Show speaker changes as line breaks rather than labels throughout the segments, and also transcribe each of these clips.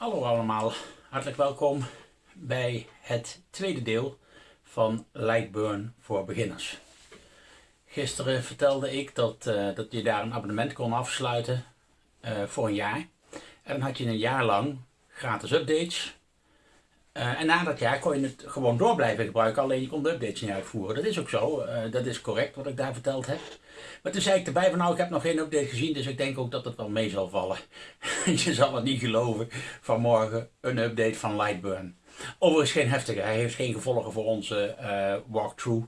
Hallo allemaal, hartelijk welkom bij het tweede deel van Lightburn voor beginners. Gisteren vertelde ik dat, uh, dat je daar een abonnement kon afsluiten uh, voor een jaar. En dan had je een jaar lang gratis updates. Uh, en na dat jaar kon je het gewoon door blijven gebruiken, alleen je kon de updates niet uitvoeren. Dat is ook zo, dat is correct wat ik daar verteld heb. Maar toen zei ik erbij van nou, ik heb nog geen update gezien, dus ik denk ook dat het wel mee zal vallen. je zal het niet geloven, vanmorgen een update van Lightburn. Overigens geen heftige, hij heeft geen gevolgen voor onze uh, walkthrough.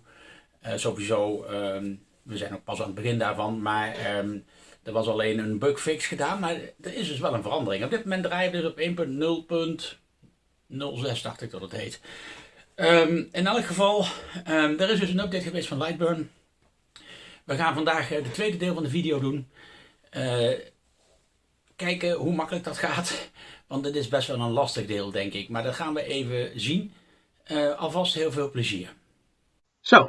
Sowieso, um, we zijn ook pas aan het begin daarvan, maar um, er was alleen een bugfix gedaan. Maar er is dus wel een verandering. Op dit moment draaien we dus op 1.0.06, dacht ik dat het heet. Um, in elk geval, er is dus een update geweest van Lightburn. We gaan vandaag eh, tweede deel van de video doen. Uh, kijken hoe makkelijk dat gaat. Want dit is best wel een lastig deel, denk ik. Maar dat gaan we even zien. Uh, alvast heel veel plezier. Zo,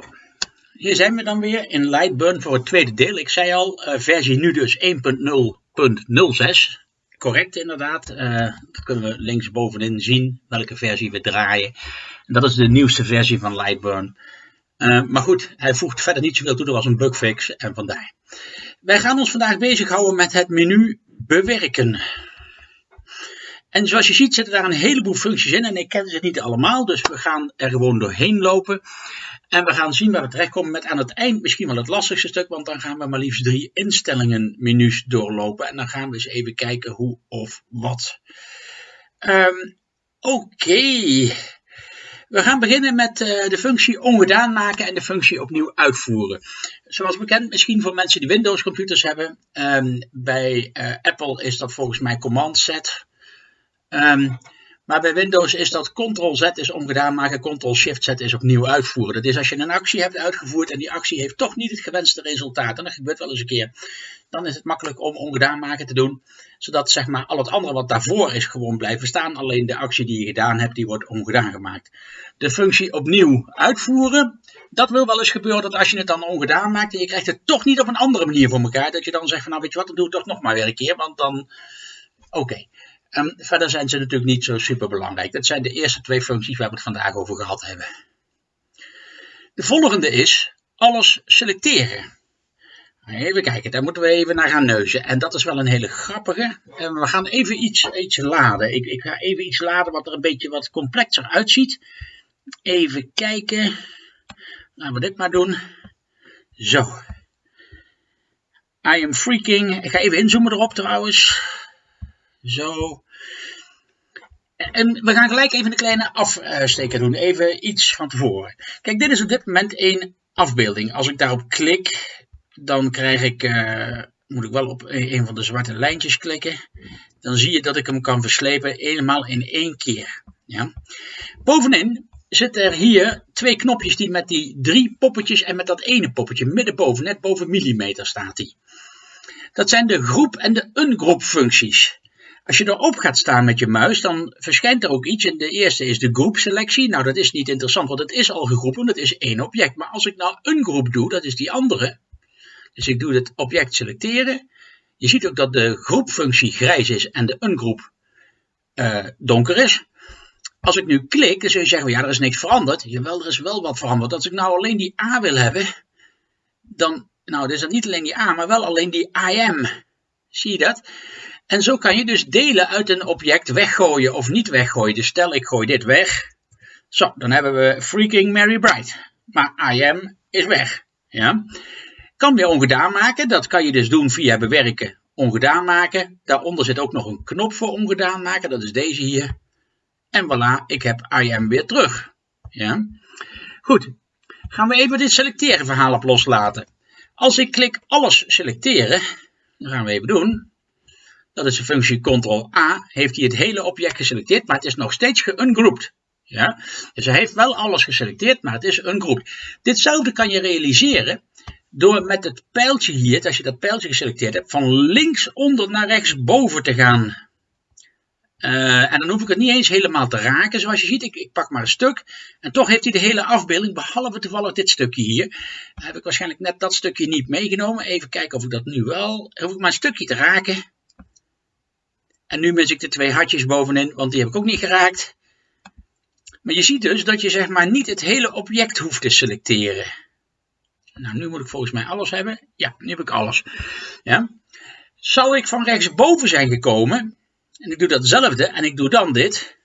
hier zijn we dan weer in Lightburn voor het tweede deel. Ik zei al, versie nu dus 1.0.06. Correct inderdaad. Uh, dat kunnen we linksbovenin zien welke versie we draaien. En dat is de nieuwste versie van Lightburn. Uh, maar goed, hij voegt verder niet zoveel toe. Er was een bugfix en vandaar. Wij gaan ons vandaag bezighouden met het menu bewerken. En zoals je ziet zitten daar een heleboel functies in. En ik ken ze niet allemaal, dus we gaan er gewoon doorheen lopen. En we gaan zien waar we terechtkomen met aan het eind misschien wel het lastigste stuk. Want dan gaan we maar liefst drie instellingen menus doorlopen. En dan gaan we eens even kijken hoe of wat. Um, Oké. We gaan beginnen met uh, de functie ongedaan maken en de functie opnieuw uitvoeren. Zoals bekend, misschien voor mensen die Windows computers hebben. Um, bij uh, Apple is dat volgens mij Command Z. Um, maar bij Windows is dat Ctrl-Z is ongedaan maken, Ctrl-Shift-Z is opnieuw uitvoeren. Dat is als je een actie hebt uitgevoerd en die actie heeft toch niet het gewenste resultaat. En dat gebeurt wel eens een keer. Dan is het makkelijk om ongedaan maken te doen. Zodat zeg maar al het andere wat daarvoor is gewoon blijven staan. Alleen de actie die je gedaan hebt, die wordt ongedaan gemaakt. De functie opnieuw uitvoeren. Dat wil wel eens gebeuren dat als je het dan ongedaan maakt en je krijgt het toch niet op een andere manier voor elkaar. Dat je dan zegt van nou weet je wat, dan doe ik toch nog maar weer een keer. Want dan, oké. Um, verder zijn ze natuurlijk niet zo super belangrijk. Dat zijn de eerste twee functies waar we het vandaag over gehad hebben. De volgende is alles selecteren. Even kijken, daar moeten we even naar gaan neuzen. En dat is wel een hele grappige. En we gaan even iets, iets laden. Ik, ik ga even iets laden wat er een beetje wat complexer uitziet. Even kijken. Laten we dit maar doen. Zo. I am freaking. Ik ga even inzoomen erop trouwens. Zo. En we gaan gelijk even een kleine afsteker doen. Even iets van tevoren. Kijk, dit is op dit moment een afbeelding. Als ik daarop klik, dan krijg ik, uh, moet ik wel op een van de zwarte lijntjes klikken. Dan zie je dat ik hem kan verslepen helemaal in één keer. Ja. Bovenin zitten er hier twee knopjes die met die drie poppetjes en met dat ene poppetje middenboven, net boven millimeter staat die. Dat zijn de groep en de ungroep functies. Als je erop gaat staan met je muis, dan verschijnt er ook iets. En de eerste is de groepselectie. Nou, dat is niet interessant, want het is al gegroepen, dat is één object. Maar als ik nou een groep doe, dat is die andere. Dus ik doe het object selecteren. Je ziet ook dat de groepfunctie grijs is en de ungroep uh, donker is. Als ik nu klik, dan zul je zeggen, ja, er is niks veranderd. Jawel, er is wel wat veranderd. Als ik nou alleen die A wil hebben, dan, nou, is dat niet alleen die A, maar wel alleen die IM. Zie je dat? En zo kan je dus delen uit een object weggooien of niet weggooien. Dus stel ik gooi dit weg. Zo, dan hebben we freaking Mary Bright. Maar I am is weg. Ja. Kan weer ongedaan maken. Dat kan je dus doen via bewerken, ongedaan maken. Daaronder zit ook nog een knop voor ongedaan maken. Dat is deze hier. En voilà, ik heb I am weer terug. Ja. Goed, gaan we even dit selecteren verhaal op loslaten. Als ik klik alles selecteren, dan gaan we even doen. Dat is de functie Ctrl-A. Heeft hij het hele object geselecteerd, maar het is nog steeds geungrouped. Ja? Dus hij heeft wel alles geselecteerd, maar het is ungrouped. Ditzelfde kan je realiseren door met het pijltje hier, als je dat pijltje geselecteerd hebt, van links onder naar rechts boven te gaan. Uh, en dan hoef ik het niet eens helemaal te raken, zoals je ziet. Ik, ik, pak maar een stuk. En toch heeft hij de hele afbeelding, behalve toevallig dit stukje hier. Heb ik waarschijnlijk net dat stukje niet meegenomen. Even kijken of ik dat nu wel... Hoef ik maar een stukje te raken. En nu mis ik de twee hartjes bovenin, want die heb ik ook niet geraakt. Maar je ziet dus dat je zeg maar niet het hele object hoeft te selecteren. Nou, nu moet ik volgens mij alles hebben. Ja, nu heb ik alles. Ja. Zou ik van rechtsboven zijn gekomen, en ik doe datzelfde en ik doe dan dit,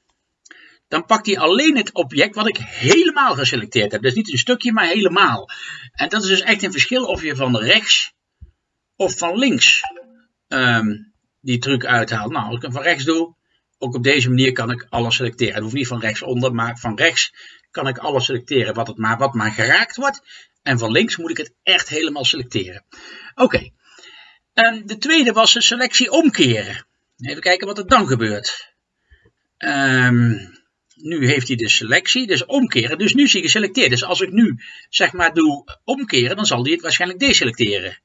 dan pakt hij alleen het object wat ik helemaal geselecteerd heb. Dus niet een stukje, maar helemaal. En dat is dus echt een verschil of je van rechts of van links um, die truc uithaalt. Nou, als ik hem van rechts doe, ook op deze manier kan ik alles selecteren. Het hoeft niet van rechts onder, maar van rechts kan ik alles selecteren wat, het maar, wat maar geraakt wordt. En van links moet ik het echt helemaal selecteren. Oké. Okay. de tweede was de selectie omkeren. Even kijken wat er dan gebeurt. Um, nu heeft hij de selectie, dus omkeren. Dus nu is hij geselecteerd. Dus als ik nu zeg maar doe omkeren, dan zal hij het waarschijnlijk deselecteren.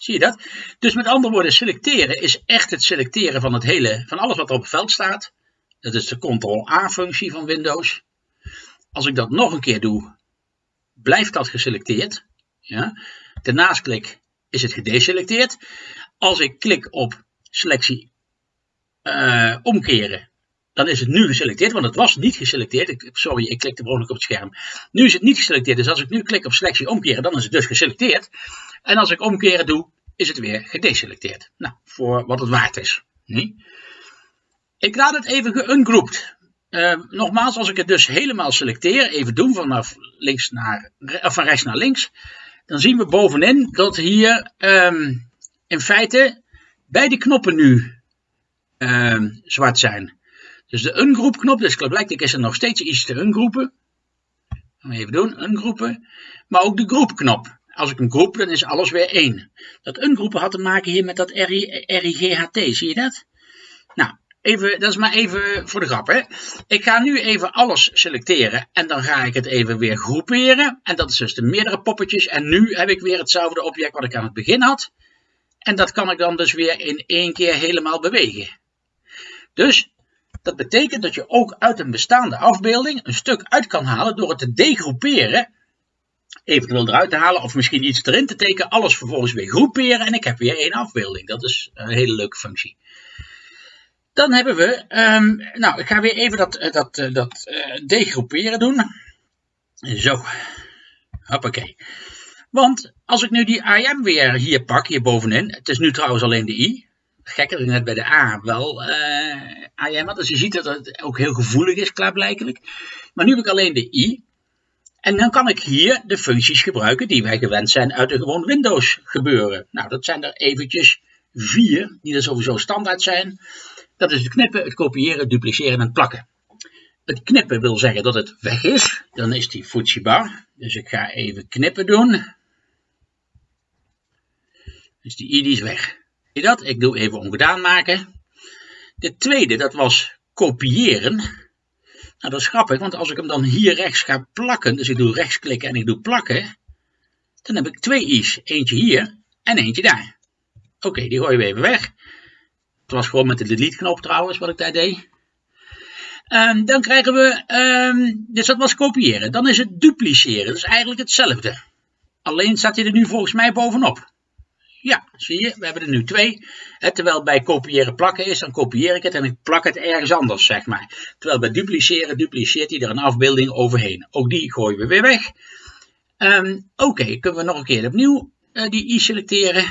Zie je dat? Dus met andere woorden, selecteren is echt het selecteren van het hele, van alles wat er op het veld staat. Dat is de Ctrl-A-functie van Windows. Als ik dat nog een keer doe, blijft dat geselecteerd. Ja. Daarnaast klik is het gedeselecteerd. Als ik klik op selectie uh, omkeren, dan is het nu geselecteerd, want het was niet geselecteerd. Ik, sorry, ik klikte gewoon op het scherm. Nu is het niet geselecteerd, dus als ik nu klik op selectie omkeren, dan is het dus geselecteerd. En als ik omkeren doe, is het weer gedeselecteerd. Nou, voor wat het waard is. Nee? Ik laat het even geungrouped. Uh, nogmaals, als ik het dus helemaal selecteer, even doen vanaf links naar, of van rechts naar links, dan zien we bovenin dat hier um, in feite beide knoppen nu um, zwart zijn. Dus de ungroep knop, dus blijkbaar is er nog steeds iets te ungroepen. Even doen, ungroepen. Maar ook de groepknop. Als ik hem groep, dan is alles weer één. Dat ungroepen had te maken hier met dat RIGHT, zie je dat? Nou, even, dat is maar even voor de grap. Hè? Ik ga nu even alles selecteren en dan ga ik het even weer groeperen. En dat is dus de meerdere poppetjes. En nu heb ik weer hetzelfde object wat ik aan het begin had. En dat kan ik dan dus weer in één keer helemaal bewegen. Dus dat betekent dat je ook uit een bestaande afbeelding een stuk uit kan halen door het te degroeperen, eventueel eruit te halen of misschien iets erin te tekenen, alles vervolgens weer groeperen en ik heb weer één afbeelding. Dat is een hele leuke functie. Dan hebben we, um, nou ik ga weer even dat, eh, dat, eh, dat uh, degroeperen doen. Zo, hoppakee. Want als ik nu die IM weer hier pak, hier bovenin, het is nu trouwens alleen de I, gekker net bij de A wel uh, IM had. Dus je ziet dat het ook heel gevoelig is, klaarblijkelijk. Maar nu heb ik alleen de I. En dan kan ik hier de functies gebruiken die wij gewend zijn uit de gewoon Windows gebeuren. Nou, dat zijn er eventjes vier, die er sowieso standaard zijn. Dat is het knippen, het kopiëren, het dupliceren en het plakken. Het knippen wil zeggen dat het weg is. Dan is die bar. Dus ik ga even knippen doen. Dus die i die is weg je dat? Ik doe even ongedaan maken. De tweede, dat was kopiëren. Nou, dat is grappig, want als ik hem dan hier rechts ga plakken, dus ik doe rechtsklikken en ik doe plakken, dan heb ik twee i's. Eentje hier en eentje daar. Oké, die gooien we even weg. Het was gewoon met de delete knop trouwens wat ik daar deed. Um, dan krijgen we, um, dus dat was kopiëren. Dan is het dupliceren, dat is eigenlijk hetzelfde. Alleen staat hij er nu volgens mij bovenop. Ja, zie je, we hebben er nu twee. terwijl bij kopiëren plakken is, dan kopieer ik het en ik plak het ergens anders, zeg maar. Terwijl bij dupliceren, dupliceert hij er een afbeelding overheen. Ook die gooien we weer weg. Um, Oké, kunnen we nog een keer opnieuw uh, die i selecteren.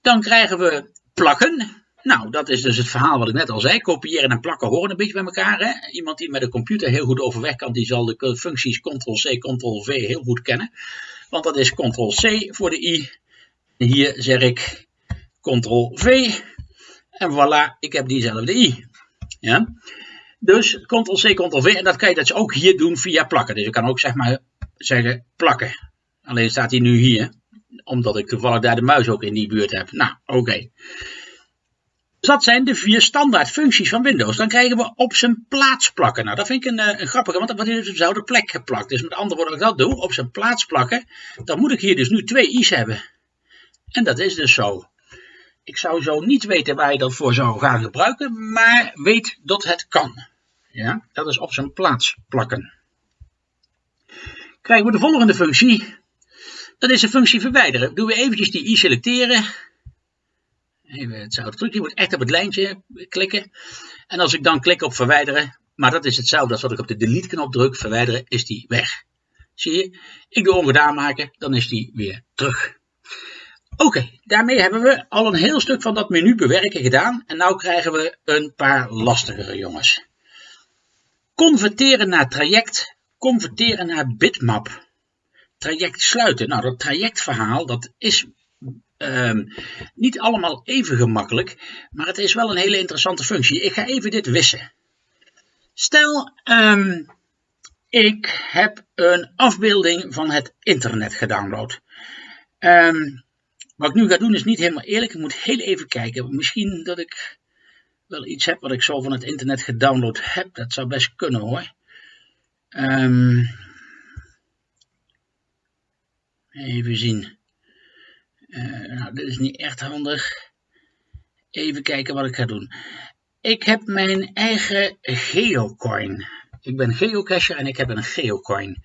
Dan krijgen we plakken. Nou, dat is dus het verhaal wat ik net al zei. Kopiëren en plakken horen een beetje bij elkaar. Hè? Iemand die met een computer heel goed overweg kan, die zal de functies Ctrl-C, Ctrl-V heel goed kennen. Want dat is Ctrl-C voor de i hier zeg ik Ctrl-V en voilà, ik heb diezelfde i. Ja? Dus Ctrl-C, Ctrl-V en dat kan je dus ook hier doen via plakken. Dus je kan ook zeg maar zeggen plakken. Alleen staat hij nu hier, omdat ik toevallig daar de muis ook in die buurt heb. Nou, oké. Dus dat zijn de vier standaard functies van Windows. Dan krijgen we op zijn plaats plakken. Nou, dat vind ik een, eh, grappige, want dan wordt dus op dezelfde plek geplakt. Dus met andere woorden, als ik dat doe, op zijn plaats plakken, dan moet ik hier dus nu twee i's hebben. En dat is dus zo. Ik zou zo niet weten waar je dat voor zou gaan gebruiken, maar weet dat het kan. Ja, dat is op zijn plaats plakken. Krijgen we de volgende functie. Dat is de functie verwijderen. Doen we eventjes die i selecteren. Even hetzelfde trucje. Je moet echt op het lijntje klikken. En als ik dan klik op verwijderen, maar dat is hetzelfde als wat ik op de delete knop druk, verwijderen, is die weg. Zie je? Ik doe ongedaan maken, dan is die weer terug. Oké, daarmee hebben we al een heel stuk van dat menu bewerken gedaan. En nu krijgen we een paar lastigere jongens. Converteren naar traject, converteren naar bitmap. Traject sluiten. Nou, dat trajectverhaal, dat is um, niet allemaal even gemakkelijk. Maar het is wel een hele interessante functie. Ik ga even dit wissen. Stel, um, ik heb een afbeelding van het internet gedownload. Um, wat ik nu ga doen is niet helemaal eerlijk. Ik moet heel even kijken. Misschien dat ik wel iets heb wat ik zo van het internet gedownload heb. Dat zou best kunnen hoor. Um, even zien. Uh, nou, dit is niet echt handig. Even kijken wat ik ga doen. Ik heb mijn eigen geocoin. Ik ben geocacher en ik heb een geocoin.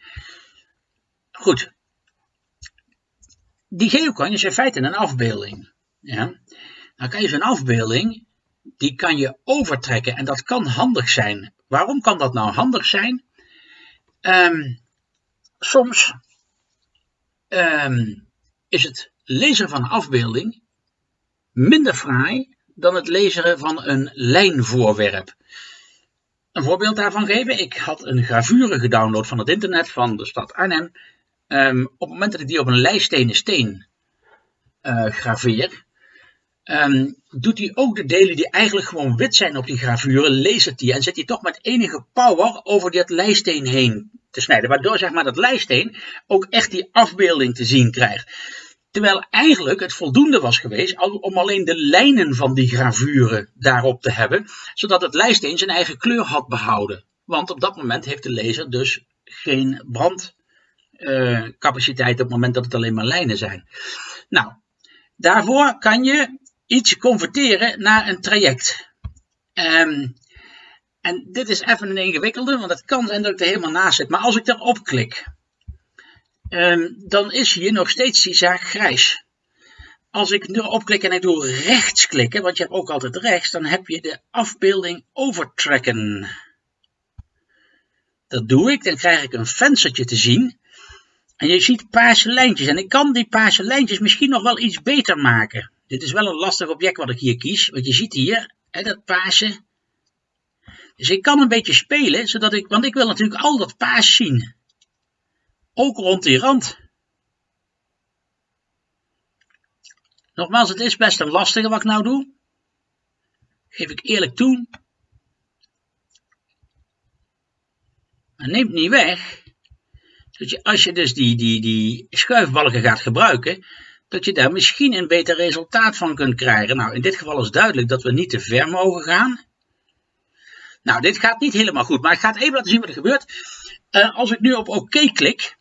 Goed, die geocoin is in feite een afbeelding. Ja? Dan kan je zo'n afbeelding, die kan je overtrekken en dat kan handig zijn. Waarom kan dat nou handig zijn? Um, soms um, is het lezen van een afbeelding minder fraai dan het lezen van een lijnvoorwerp. Een voorbeeld daarvan geven. Ik had een gravure gedownload van het internet van de stad Arnhem. Um, op het moment dat ik die op een lijststenen steen uh, graveer, um, doet hij ook de delen die eigenlijk gewoon wit zijn op die gravure, het die en zet hij toch met enige power over dat lijststeen heen te snijden. Waardoor zeg maar dat lijststeen ook echt die afbeelding te zien krijgt. Terwijl eigenlijk het voldoende was geweest om alleen de lijnen van die gravure daarop te hebben, zodat het lijststeen zijn eigen kleur had behouden. Want op dat moment heeft de lezer dus geen brand uh, capaciteit op het moment dat het alleen maar lijnen zijn. Nou, daarvoor kan je iets converteren naar een traject. Um, en dit is even een ingewikkelde, want het kan zijn dat ik er helemaal naast zit. Maar als ik erop klik, um, dan is hier nog steeds die zaak grijs. Als ik erop klik en ik doe rechts klikken, want je hebt ook altijd rechts, dan heb je de afbeelding overtracken. Dat doe ik, dan krijg ik een venstertje te zien. En je ziet paarse lijntjes. En ik kan die paarse lijntjes misschien nog wel iets beter maken. Dit is wel een lastig object wat ik hier kies. Want je ziet hier, hè, dat paarse. Dus ik kan een beetje spelen, zodat ik, want ik wil natuurlijk al dat paars zien. Ook rond die rand. Nogmaals, het is best een lastige wat ik nou doe. Geef ik eerlijk toe. Maar neemt niet weg dat je, als je dus die, die, die schuifbalken gaat gebruiken, dat je daar misschien een beter resultaat van kunt krijgen. Nou, in dit geval is duidelijk dat we niet te ver mogen gaan. Nou, dit gaat niet helemaal goed, maar ik ga het even laten zien wat er gebeurt. Uh, als ik nu op oké klik,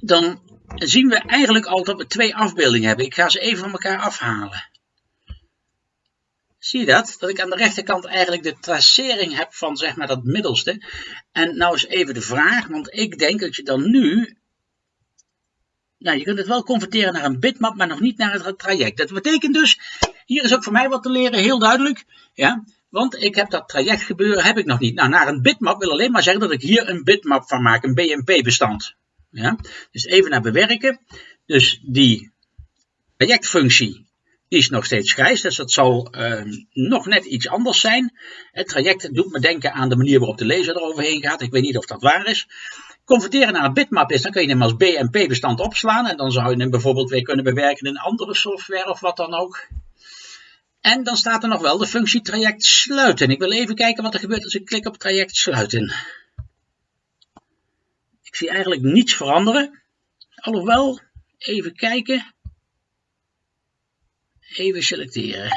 dan zien we eigenlijk al dat we twee afbeeldingen hebben. Ik ga ze even van elkaar afhalen. Zie je dat? Dat ik aan de rechterkant eigenlijk de tracering heb van zeg maar dat middelste. En nou is even de vraag, want ik denk dat je dan nu... Nou, je kunt het wel converteren naar een bitmap, maar nog niet naar het traject. Dat betekent dus, hier is ook voor mij wat te leren, heel duidelijk. Ja, want ik heb dat traject gebeuren, heb ik nog niet. Nou, naar een bitmap wil alleen maar zeggen dat ik hier een bitmap van maak, een BMP-bestand. Ja, dus even naar bewerken. Dus die trajectfunctie die is nog steeds grijs, dus dat zal uh, nog net iets anders zijn. Het traject doet me denken aan de manier waarop de lezer eroverheen gaat. Ik weet niet of dat waar is. Converteren naar een bitmap is, dan kun je hem als BMP-bestand opslaan. En dan zou je hem bijvoorbeeld weer kunnen bewerken in andere software of wat dan ook. En dan staat er nog wel de functie traject sluiten. Ik wil even kijken wat er gebeurt als ik klik op traject sluiten. Ik zie eigenlijk niets veranderen. Alhoewel, even kijken. Even selecteren.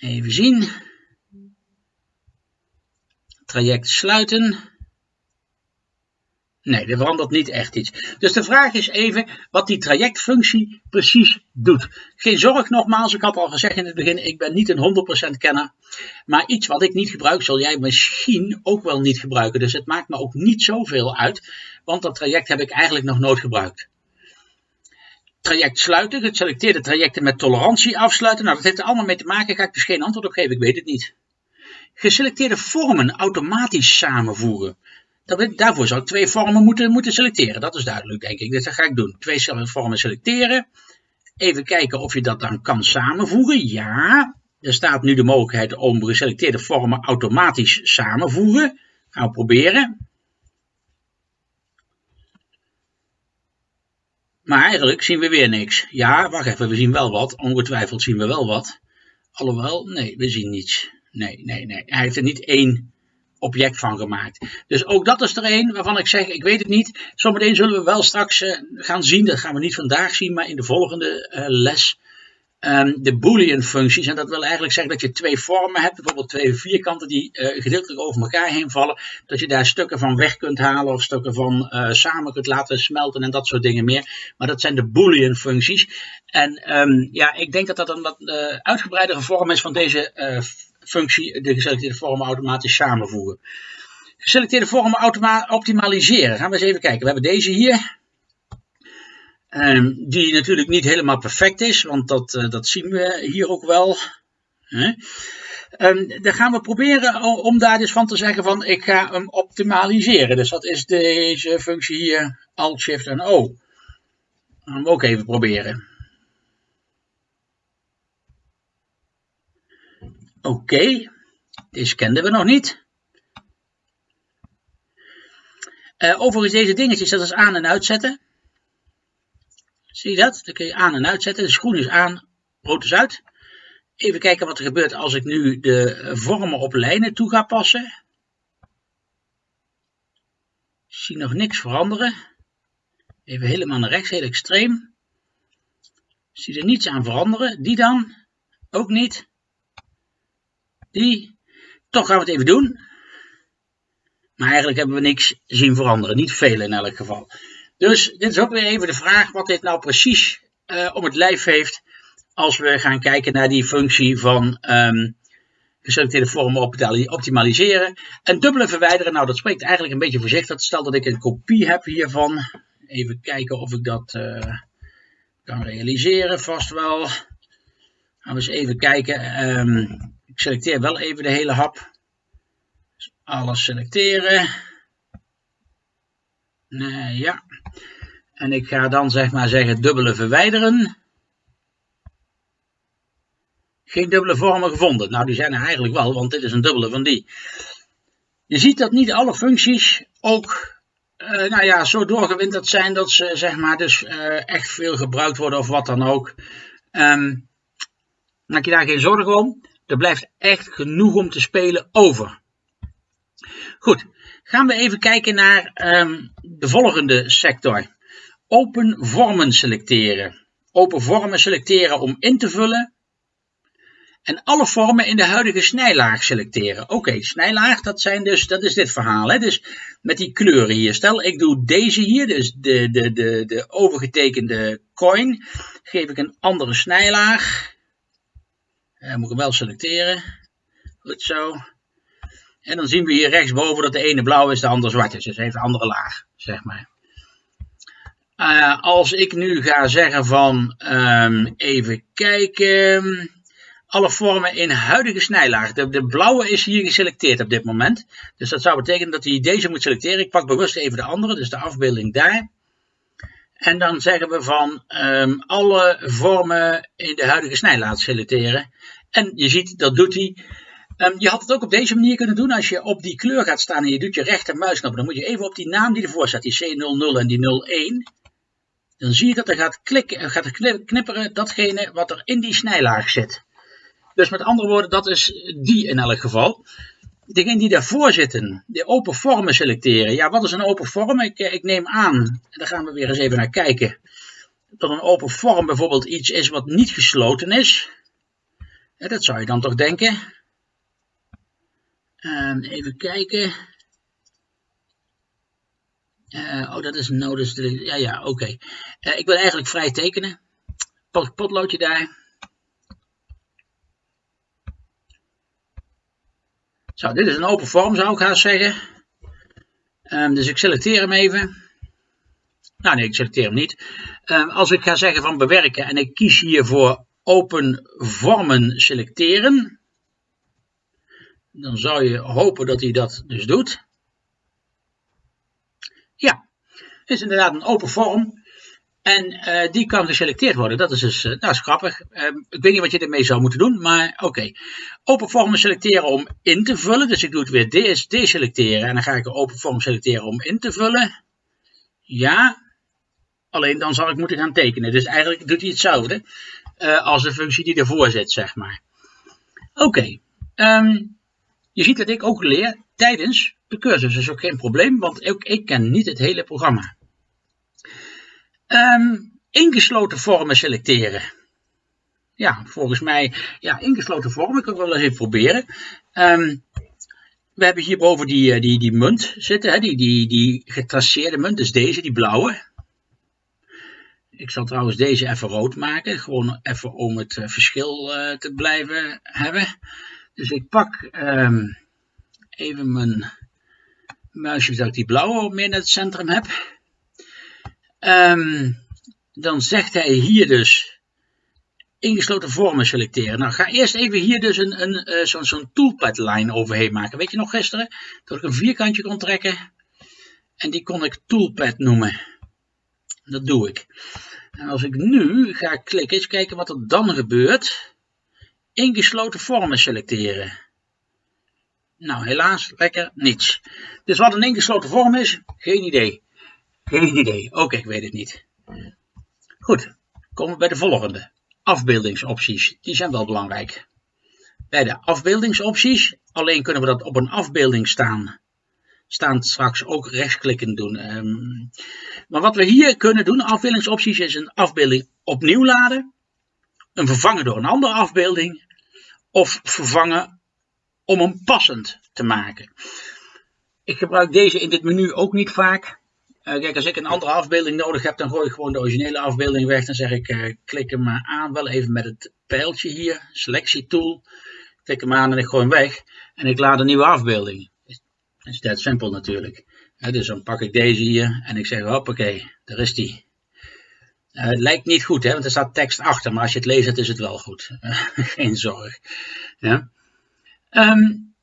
Even zien. Traject sluiten. Nee, er verandert niet echt iets. Dus de vraag is even wat die trajectfunctie precies doet. Geen zorg nogmaals, ik had al gezegd in het begin, ik ben niet een 100% kenner. Maar iets wat ik niet gebruik, zal jij misschien ook wel niet gebruiken. Dus het maakt me ook niet zoveel uit, want dat traject heb ik eigenlijk nog nooit gebruikt. Traject sluiten, geselecteerde trajecten met tolerantie afsluiten. Nou, dat heeft er allemaal mee te maken, ga ik dus geen antwoord op geven, ik weet het niet. Geselecteerde vormen automatisch samenvoegen. Daarvoor zou ik twee vormen moeten, moeten selecteren, dat is duidelijk denk ik. Dat ga ik doen. Twee vormen selecteren. Even kijken of je dat dan kan samenvoegen. Ja, er staat nu de mogelijkheid om geselecteerde vormen automatisch samenvoegen. Gaan we proberen. Maar eigenlijk zien we weer niks. Ja, wacht even, we zien wel wat. Ongetwijfeld zien we wel wat. Alhoewel, nee, we zien niets. Nee, nee, nee. Hij heeft er niet één object van gemaakt. Dus ook dat is er een waarvan ik zeg, ik weet het niet. Zometeen zullen we wel straks uh, gaan zien, dat gaan we niet vandaag zien, maar in de volgende uh, les um, de boolean functies. En dat wil eigenlijk zeggen dat je twee vormen hebt, bijvoorbeeld twee vierkanten die uh, gedeeltelijk over elkaar heen vallen. Dat je daar stukken van weg kunt halen of stukken van uh, samen kunt laten smelten en dat soort dingen meer. Maar dat zijn de boolean functies. En um, ja, ik denk dat dat een wat uh, uitgebreidere vorm is van deze functie, de geselecteerde vormen automatisch samenvoegen. Geselecteerde vormen optimaliseren. Gaan we eens even kijken. We hebben deze hier. Um, die natuurlijk niet helemaal perfect is, want dat, uh, dat zien we hier ook wel. Um, dan gaan we proberen om daar dus van te zeggen van ik ga hem optimaliseren. Dus dat is deze functie hier, Alt, Shift en O. Gaan we ook even proberen. Oké, deze kenden we nog niet. Uh, overigens deze dingetjes, dat is aan- en uitzetten. Zie je dat? Dan kun je aan en uitzetten. De groen is aan, rood is uit. Even kijken wat er gebeurt als ik nu de vormen op lijnen toe ga passen. Ik zie nog niks veranderen. Even helemaal naar rechts, heel extreem. Ik zie er niets aan veranderen. Die dan? Ook niet. Die. Toch gaan we het even doen. Maar eigenlijk hebben we niks zien veranderen. Niet veel in elk geval. Dus dit is ook weer even de vraag wat dit nou precies uh, om het lijf heeft als we gaan kijken naar die functie van um, geselecteerde vormen optimaliseren. En dubbele verwijderen, nou dat spreekt eigenlijk een beetje voor zich. Dat stel dat ik een kopie heb hiervan. Even kijken of ik dat uh, kan realiseren, vast wel. Gaan we eens even kijken. Um, ik selecteer wel even de hele hap. Dus alles selecteren. Nee, ja. En ik ga dan zeg maar zeggen dubbele verwijderen. Geen dubbele vormen gevonden. Nou, die zijn er eigenlijk wel, want dit is een dubbele van die. Je ziet dat niet alle functies ook uh, nou ja, zo doorgewinterd zijn dat ze zeg maar dus uh, echt veel gebruikt worden of wat dan ook. Um, maak je daar geen zorgen om. Er blijft echt genoeg om te spelen over. Goed, gaan we even kijken naar um, de volgende sector. Open vormen selecteren. Open vormen selecteren om in te vullen. En alle vormen in de huidige snijlaag selecteren. Oké, snijlaag, dat, zijn dus, dat is dit verhaal. Hè? Dus met die kleuren hier. Stel, ik doe deze hier, dus de, de, de, de overgetekende coin. Geef ik een andere snijlaag. Uh, moet ik hem wel selecteren. Goed zo. En dan zien we hier rechtsboven dat de ene blauw is, de andere zwart is. Dus even een andere laag, zeg maar. Uh, als ik nu ga zeggen van, um, even kijken, alle vormen in huidige snijlaag. De, blauwe is hier geselecteerd op dit moment. Dus dat zou betekenen dat hij deze moet selecteren. Ik pak bewust even de andere, dus de afbeelding daar. En dan zeggen we van um, alle vormen in de huidige snijlaag selecteren. En je ziet, dat doet hij. Um, je had het ook op deze manier kunnen doen. Als je op die kleur gaat staan en je doet je rechtermuisknop, dan moet je even op die naam die ervoor staat, die C00 en die 01. Dan zie je dat er gaat, klikken, gaat knipperen datgene wat er in die snijlaag zit. Dus met andere woorden, dat is die in elk geval. Degene die daarvoor zitten, de open vormen selecteren. Ja, wat is een open vorm? Ik, ik neem aan, daar gaan we weer eens even naar kijken, dat een open vorm bijvoorbeeld iets is wat niet gesloten is. Dat zou je dan toch denken. Um, even kijken. Uh, oh, dat is een notice. Ja, ja, oké. Uh, ik wil eigenlijk vrij tekenen. Pot, potloodje daar. Zo, dit is een open vorm, zou ik gaan zeggen. Um, dus ik selecteer hem even. Nou nee, ik selecteer hem niet. Ehm, als ik ga zeggen van bewerken en ik kies hier voor open vormen selecteren, dan zou je hopen dat hij dat dus doet. Ja, het is inderdaad een open vorm. En uh, die kan geselecteerd worden. Dat is dus uh, dat is grappig. Uh, ik weet niet wat je ermee zou moeten doen, maar oké. Open vormen selecteren om in te vullen. Dus ik doe het weer deselecteren. En dan ga ik een open vorm selecteren om in te vullen. Ja. Alleen dan zal ik moeten gaan tekenen. Dus eigenlijk doet hij hetzelfde als de functie die ervoor zit, zeg maar. Oké. Okay. Um, je ziet dat ik ook leer tijdens de cursus. Dat is ook geen probleem, want ook ik ken niet het hele programma. Um, ingesloten vormen selecteren. Ja, volgens mij, ja, ingesloten vormen, ik kan wel eens even proberen. Um, we hebben hierboven die, eh, die, die munt zitten, hè, die, die, die getraceerde munt, dus deze, die blauwe. Ik zal trouwens deze even rood maken, gewoon even om het uh, verschil uh, te blijven hebben. Dus ik pak um, even mijn muisje, dat ik die blauwe meer naar het centrum heb. Um, dan zegt hij hier dus ingesloten vormen selecteren. Nou, ga eerst even hier dus een, een, uh, zo'n zo toolpad line overheen maken. Weet je nog gisteren? Dat ik een vierkantje kon trekken. En die kon ik toolpad noemen. Dat doe ik. En als ik nu ga klikken, eens kijken wat er dan gebeurt. Ingesloten vormen selecteren. Nou, helaas, lekker niets. Dus wat een ingesloten vorm is, geen idee. Geen idee. Oké, ik weet het niet. Goed, komen we bij de volgende. Afbeeldingsopties. Die zijn wel belangrijk. Bij de afbeeldingsopties, alleen kunnen we dat op een afbeelding staan. Staan straks ook rechtsklikken doen. Um, maar wat we hier kunnen doen, afbeeldingsopties, is een afbeelding opnieuw laden. Een vervangen door een andere afbeelding. Of vervangen om hem passend te maken. Ik gebruik deze in dit menu ook niet vaak. Uh, kijk, als ik een andere afbeelding nodig heb, dan gooi ik gewoon de originele afbeelding weg. Dan zeg ik, uh, klik hem maar aan, wel even met het pijltje hier, selectietool. Klik hem aan en ik gooi hem weg. En ik laad een nieuwe afbeelding. Dat is dat simpel natuurlijk. Dus dan pak ik deze hier en ik zeg, hoppakee, daar is die. Het lijkt niet goed, hè, want er staat tekst achter, maar als je het leest, is het wel goed. Geen zorg. Ja. Um,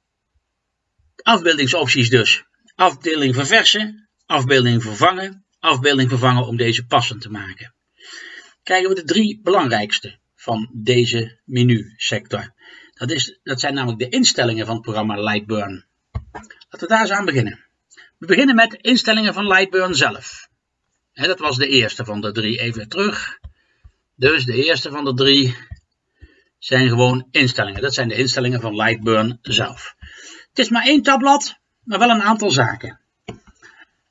afbeeldingsopties dus. Afdeling verversen, afbeelding vervangen, afbeelding vervangen om deze passend te maken. Krijgen we de drie belangrijkste van deze menusector. Dat, is, dat zijn namelijk de instellingen van het programma Lightburn. Laten we daar eens aan beginnen. We beginnen met instellingen van Lightburn zelf. Dat was de eerste van de drie. Even terug. Dus de eerste van de drie zijn gewoon instellingen. Dat zijn de instellingen van Lightburn zelf. Het is maar één tabblad, maar wel een aantal zaken.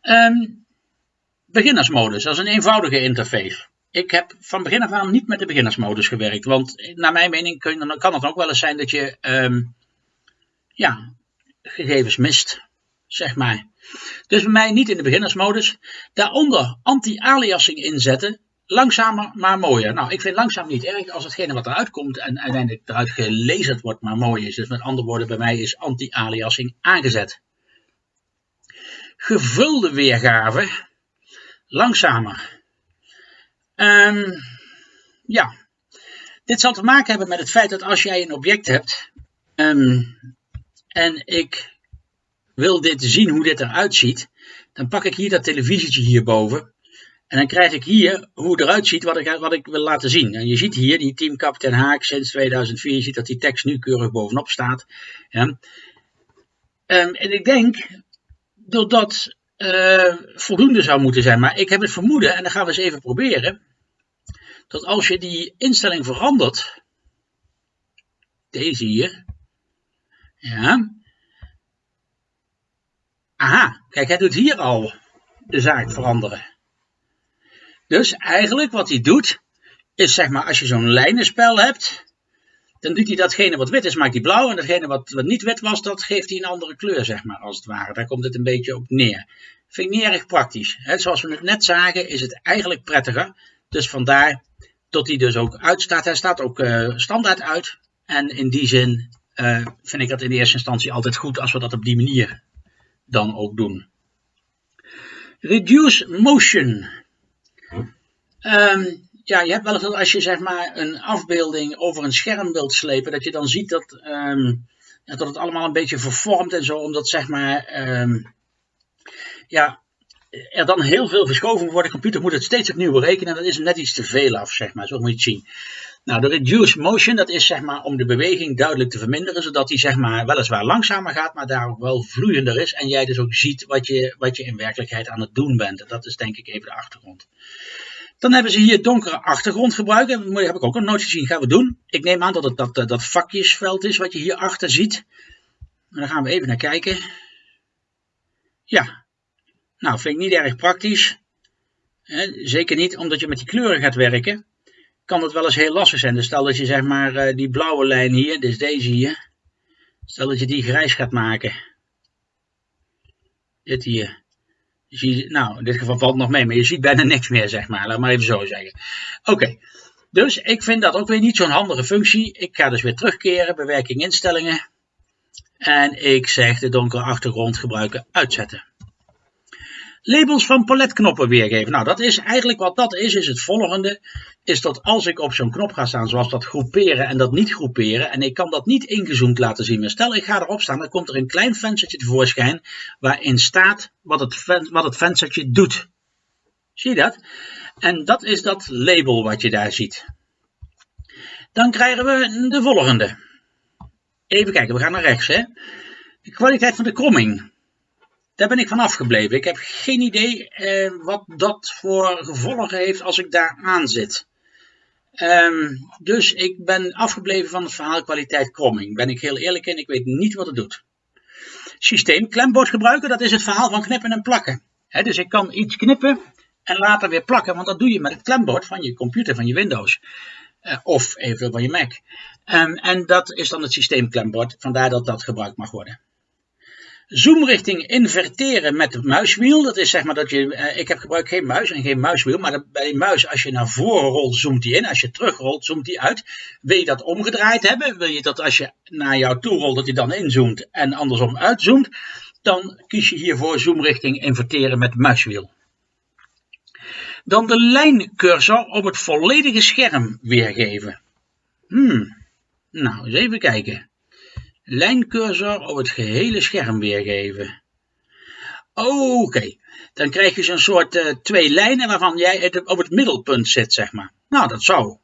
Um, beginnersmodus, dat is een eenvoudige interface. Ik heb van begin af aan niet met de beginnersmodus gewerkt, want naar mijn mening kan het ook wel eens zijn dat je um, ja, gegevens mist, zeg maar. Dus bij mij niet in de beginnersmodus. Daaronder anti-aliasing inzetten, langzamer maar mooier. Nou, ik vind langzaam niet erg als hetgene wat eruit komt en uiteindelijk eruit gelezen wordt maar mooi is. Dus met andere woorden, bij mij is anti-aliasing aangezet gevulde weergave langzamer. Um, ja, dit zal te maken hebben met het feit dat als jij een object hebt um, en ik wil dit zien hoe dit eruit ziet, dan pak ik hier dat televisietje hierboven en dan krijg ik hier hoe het eruit ziet wat ik, wat ik wil laten zien. En je ziet hier die Team Captain Haak sinds 2004, je ziet dat die tekst nu keurig bovenop staat. Ja. Um, en ik denk dat uh, voldoende zou moeten zijn. Maar ik heb het vermoeden, en dan gaan we eens even proberen, dat als je die instelling verandert, deze hier, ja, aha, kijk, hij doet hier al de zaak veranderen. Dus eigenlijk wat hij doet, is zeg maar als je zo'n lijnenspel hebt, dan doet hij datgene wat wit is, maakt hij blauw. En datgene wat, niet wit was, dat geeft hij een andere kleur, zeg maar, als het ware. Daar komt het een beetje op neer. Vind ik niet erg praktisch. Zoals we het net zagen, is het eigenlijk prettiger. Dus vandaar dat hij dus ook uitstaat. Hij staat ook uh, standaard uit. En in die zin uh, vind ik dat in de eerste instantie altijd goed als we dat op die manier dan ook doen. Reduce motion. Ehm, ja, je hebt wel eens dat als je zeg maar een afbeelding over een scherm wilt slepen, dat je dan ziet dat, ehm, ja, dat het allemaal een beetje vervormt en zo, omdat zeg maar, ehm, ja, er dan heel veel verschoven wordt. De computer moet het steeds opnieuw berekenen en dat is net iets te veel af, zeg maar. Zo moet je het zien. Nou, de reduce motion, dat is zeg maar om de beweging duidelijk te verminderen, zodat die zeg maar weliswaar langzamer gaat, maar daar ook wel vloeiender is. En jij dus ook ziet wat je, wat je in werkelijkheid aan het doen bent. En dat is denk ik even de achtergrond. Dan hebben ze hier donkere achtergrond gebruiken. Dat heb ik ook nog nooit gezien. Gaan we doen. Ik neem aan dat het dat, dat vakjesveld is wat je hier achter ziet. En daar gaan we even naar kijken. Ja. Nou, vind ik niet erg praktisch. Zeker niet omdat je met die kleuren gaat werken kan het wel eens heel lastig zijn. Dus stel dat je zeg maar eh, die blauwe lijn hier, dus deze hier, stel dat je die grijs gaat maken. Dit hier. Nou, in dit geval valt het nog mee, maar je ziet bijna niks meer, zeg maar. Laat maar even zo zeggen. Oké, dus ik vind dat ook weer niet zo'n handige functie. Ik ga dus weer terugkeren, bewerking instellingen. En ik zeg de donkere achtergrond gebruiken uitzetten. Labels van paletknoppen weergeven. Nou, dat is eigenlijk wat dat is, is het volgende. Is dat als ik op zo'n knop ga staan, zoals dat groeperen en dat niet groeperen, en ik kan dat niet ingezoomd laten zien. Maar stel ik ga erop staan, dan komt er een klein venstertje tevoorschijn waarin staat wat het, wat het venstertje doet. Zie je dat? En dat is dat label wat je daar ziet. Dan krijgen we de volgende. Even kijken, we gaan naar rechts. Hè? De kwaliteit van de kromming. Daar ben ik van afgebleven. Ik heb geen idee eh, wat dat voor gevolgen heeft als ik daar aan zit. Um, dus ik ben afgebleven van het verhaal kwaliteit kromming. Ben ik heel eerlijk in, ik weet niet wat het doet. Systeem klembord gebruiken, dat is het verhaal van knippen en plakken. dus ik kan iets knippen en later weer plakken, want dat doe je met het klembord van je computer, van je Windows. Uh, of even van je Mac. Um, en dat is dan het systeem klembord, vandaar dat dat gebruikt mag worden zoomrichting inverteren met muiswiel. Dat is zeg maar dat je, eh, ik heb gebruik geen muis en geen muiswiel, maar bij die muis als je naar voren rolt zoomt die in, als je terugrolt zoomt die uit. Wil je dat omgedraaid hebben? Wil je dat als je naar jou toe rolt dat hij dan inzoomt en andersom uitzoomt? Dan kies je hiervoor zoomrichting inverteren met muiswiel. Dan de lijncursor op het volledige scherm weergeven. Hmm, nou eens even kijken lijncursor op het gehele scherm weergeven. Oké, dan krijg je zo'n soort uh, twee lijnen waarvan jij het op het middelpunt zit, zeg maar. Nou, dat zou,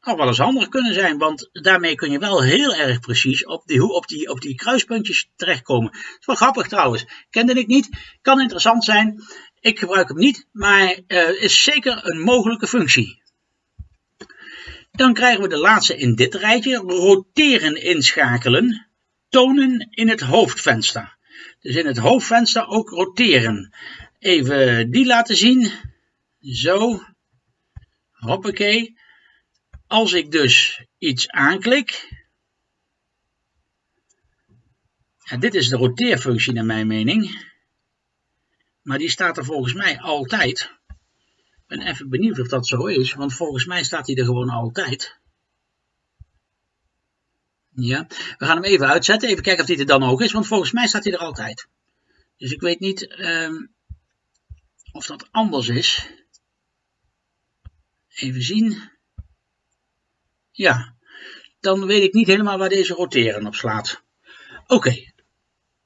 zou wel eens handig kunnen zijn, want daarmee kun je wel heel erg precies op die, op die, op die kruispuntjes terechtkomen. Dat is wel grappig trouwens, kende ik niet, kan interessant zijn. Ik gebruik hem niet, maar uh, is zeker een mogelijke functie. Dan krijgen we de laatste in dit rijtje, roteren inschakelen tonen in het hoofdvenster. Dus in het hoofdvenster ook roteren. Even die laten zien. Zo. Hoppakee. Als ik dus iets aanklik. En dit is de roteerfunctie naar mijn mening. Maar die staat er volgens mij altijd. Ik ben even benieuwd of dat zo is. Want volgens mij staat hij er gewoon altijd. Ja, we gaan hem even uitzetten. Even kijken of hij er dan ook is, want volgens mij staat hij er altijd. Dus ik weet niet um, of dat anders is. Even zien. Ja, dan weet ik niet helemaal waar deze roteren op slaat. Oké.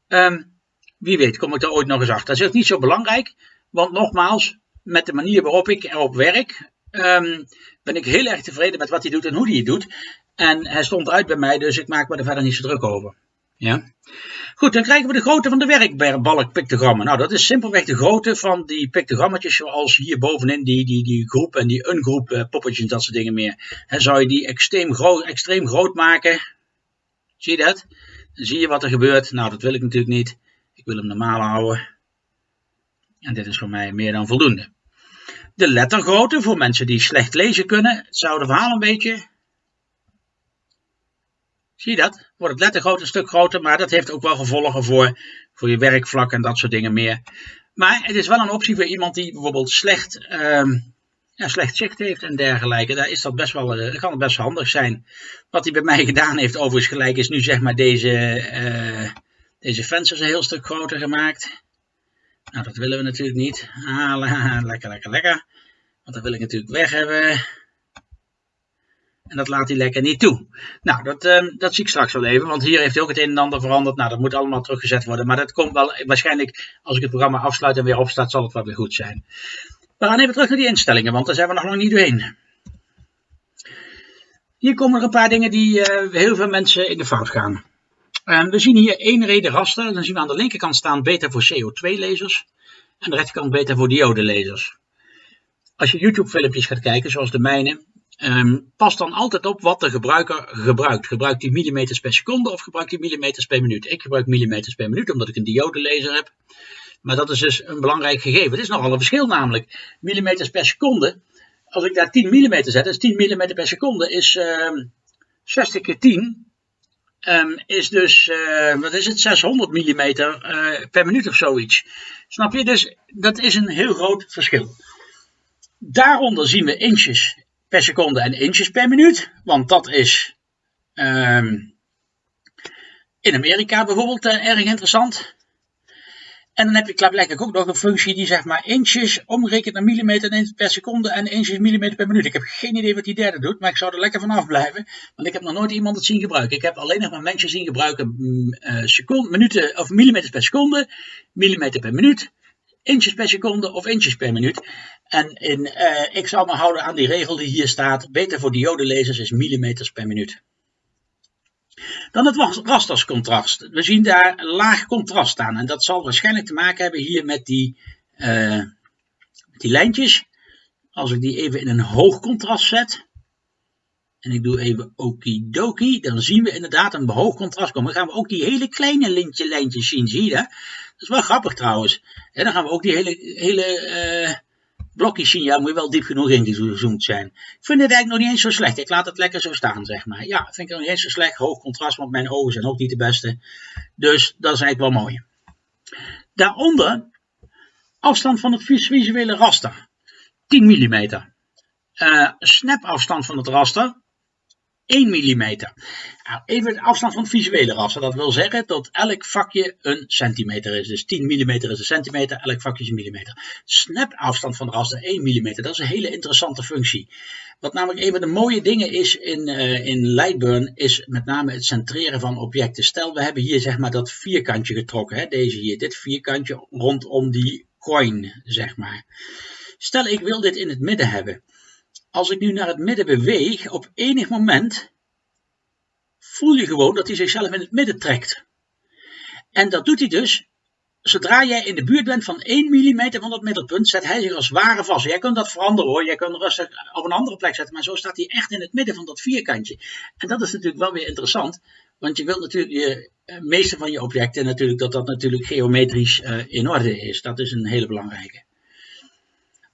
Um, wie weet kom ik daar ooit nog eens achter. Dat is ook niet zo belangrijk, want nogmaals, met de manier waarop ik erop werk, um, ben ik heel erg tevreden met wat hij doet en hoe hij het doet. En hij stond uit bij mij, dus ik maak me er verder niet zo druk over. Ja. Goed, dan krijgen we de grootte van de werkbalk pictogrammen. Nou, dat is simpelweg de grootte van die pictogrammetjes zoals hier bovenin die, die, die groep en die ungroep uh, poppetjes dat soort dingen meer. He, zou je die extreem groot, extreem groot maken, zie je dat? Dan zie je wat er gebeurt. Nou, dat wil ik natuurlijk niet. Ik wil hem normaal houden. En dit is voor mij meer dan voldoende. De lettergrootte voor mensen die slecht lezen kunnen. Zou de verhaal een beetje Zie je dat? Wordt het lettergroot een stuk groter, maar dat heeft ook wel gevolgen voor, voor je werkvlak en dat soort dingen meer. Maar het is wel een optie voor iemand die bijvoorbeeld slecht, um, ja, slecht zicht heeft en dergelijke. Daar is dat best wel, uh, kan het best handig zijn. Wat hij bij mij gedaan heeft overigens gelijk is nu zeg maar deze, uh, deze vensters een heel stuk groter gemaakt. Nou dat willen we natuurlijk niet. Ah, lekker, lekker, lekker. Want dat wil ik natuurlijk weg hebben. En dat laat hij lekker niet toe. Nou, dat, uh, dat zie ik straks wel even. Want hier heeft hij ook het een en ander veranderd. Nou, dat moet allemaal teruggezet worden. Maar dat komt wel waarschijnlijk, als ik het programma afsluit en weer opstaat, zal het wel weer goed zijn. We gaan even terug naar die instellingen, want daar zijn we nog lang niet doorheen. Hier komen er een paar dingen die uh, heel veel mensen in de fout gaan. Uh, we zien hier één reden raster. Dan zien we aan de linkerkant staan beta voor CO2-lezers. En aan de rechterkant beta voor diode-lezers. Als je YouTube-filmpjes gaat kijken, zoals de mijne, um, pas dan altijd op wat de gebruiker gebruikt. Gebruikt hij millimeters per seconde of gebruikt hij millimeters per minuut? Ik gebruik millimeters per minuut, omdat ik een diode-lezer heb. Maar dat is dus een belangrijk gegeven. Het is nogal een verschil namelijk. Millimeters per seconde als ik daar 10 mm zet, dus 10 mm per seconde is uh, 60 keer 10, um, is dus, uh, wat is het, 600 mm uh, per minuut of zoiets. Snap je? Dus dat is een heel groot verschil. Daaronder zien we inches per seconde en inches per minuut, want dat is um, in Amerika bijvoorbeeld uh, erg interessant. En dan heb je klaarblijkelijk ook nog een functie die zeg maar inches omrekent naar millimeter per seconde en inches millimeter per minuut. Ik heb geen idee wat die derde doet, maar ik zou er lekker vanaf blijven. Want ik heb nog nooit iemand het zien gebruiken. Ik heb alleen nog maar mensen zien gebruiken uh, seconde, minuten of millimeters per seconde, millimeter per minuut, inches per seconde of inches per minuut. En in, uh, ik zal me houden aan die regel die hier staat. Beter voor diodelezers is millimeters per minuut. Dan het rasterscontrast. We zien daar laag contrast staan. En dat zal waarschijnlijk te maken hebben hier met die, met die lijntjes. Als ik die even in een hoog contrast zet. En ik doe even okidoki. Dan zien we inderdaad een hoog contrast komen. Dan gaan we ook die hele kleine lintje, lijntjes zien. Zie je dat? Is wel grappig trouwens. En dan gaan we ook die hele, hele uh, blokjes zien, ja, moet je wel diep genoeg ingezoomd zijn. Ik vind het eigenlijk nog niet eens zo slecht. Ik laat het lekker zo staan, zeg maar. Ja, vind ik nog niet eens zo slecht. Hoog contrast, want mijn ogen zijn ook niet de beste. Dus dat is eigenlijk wel mooi. Daaronder, afstand van het visuele raster. 10 mm. Uh, snapafstand van het raster. 1 mm. Nou, even de afstand van het visuele raster. Dat wil zeggen dat elk vakje een centimeter is. Dus 10 mm is een centimeter, elk vakje is een millimeter. Snapafstand van het raster 1 mm. Dat is een hele interessante functie. Wat namelijk een van de mooie dingen is in, uh, in Lightburn, is met name het centreren van objecten. Stel, we hebben hier zeg maar dat vierkantje getrokken. Hè? Deze hier, dit vierkantje rondom die coin, zeg maar. Stel, ik wil dit in het midden hebben als ik nu naar het midden beweeg, op enig moment voel je gewoon dat hij zichzelf in het midden trekt. En dat doet hij dus, zodra jij in de buurt bent van 1 mm van dat middelpunt, zet hij zich als ware vast. Jij kunt dat veranderen hoor, jij kunt rustig op een andere plek zetten, maar zo staat hij echt in het midden van dat vierkantje. En dat is natuurlijk wel weer interessant, want je wilt natuurlijk je eh, meeste van je objecten natuurlijk dat dat natuurlijk geometrisch uh, in orde is. Dat is een hele belangrijke.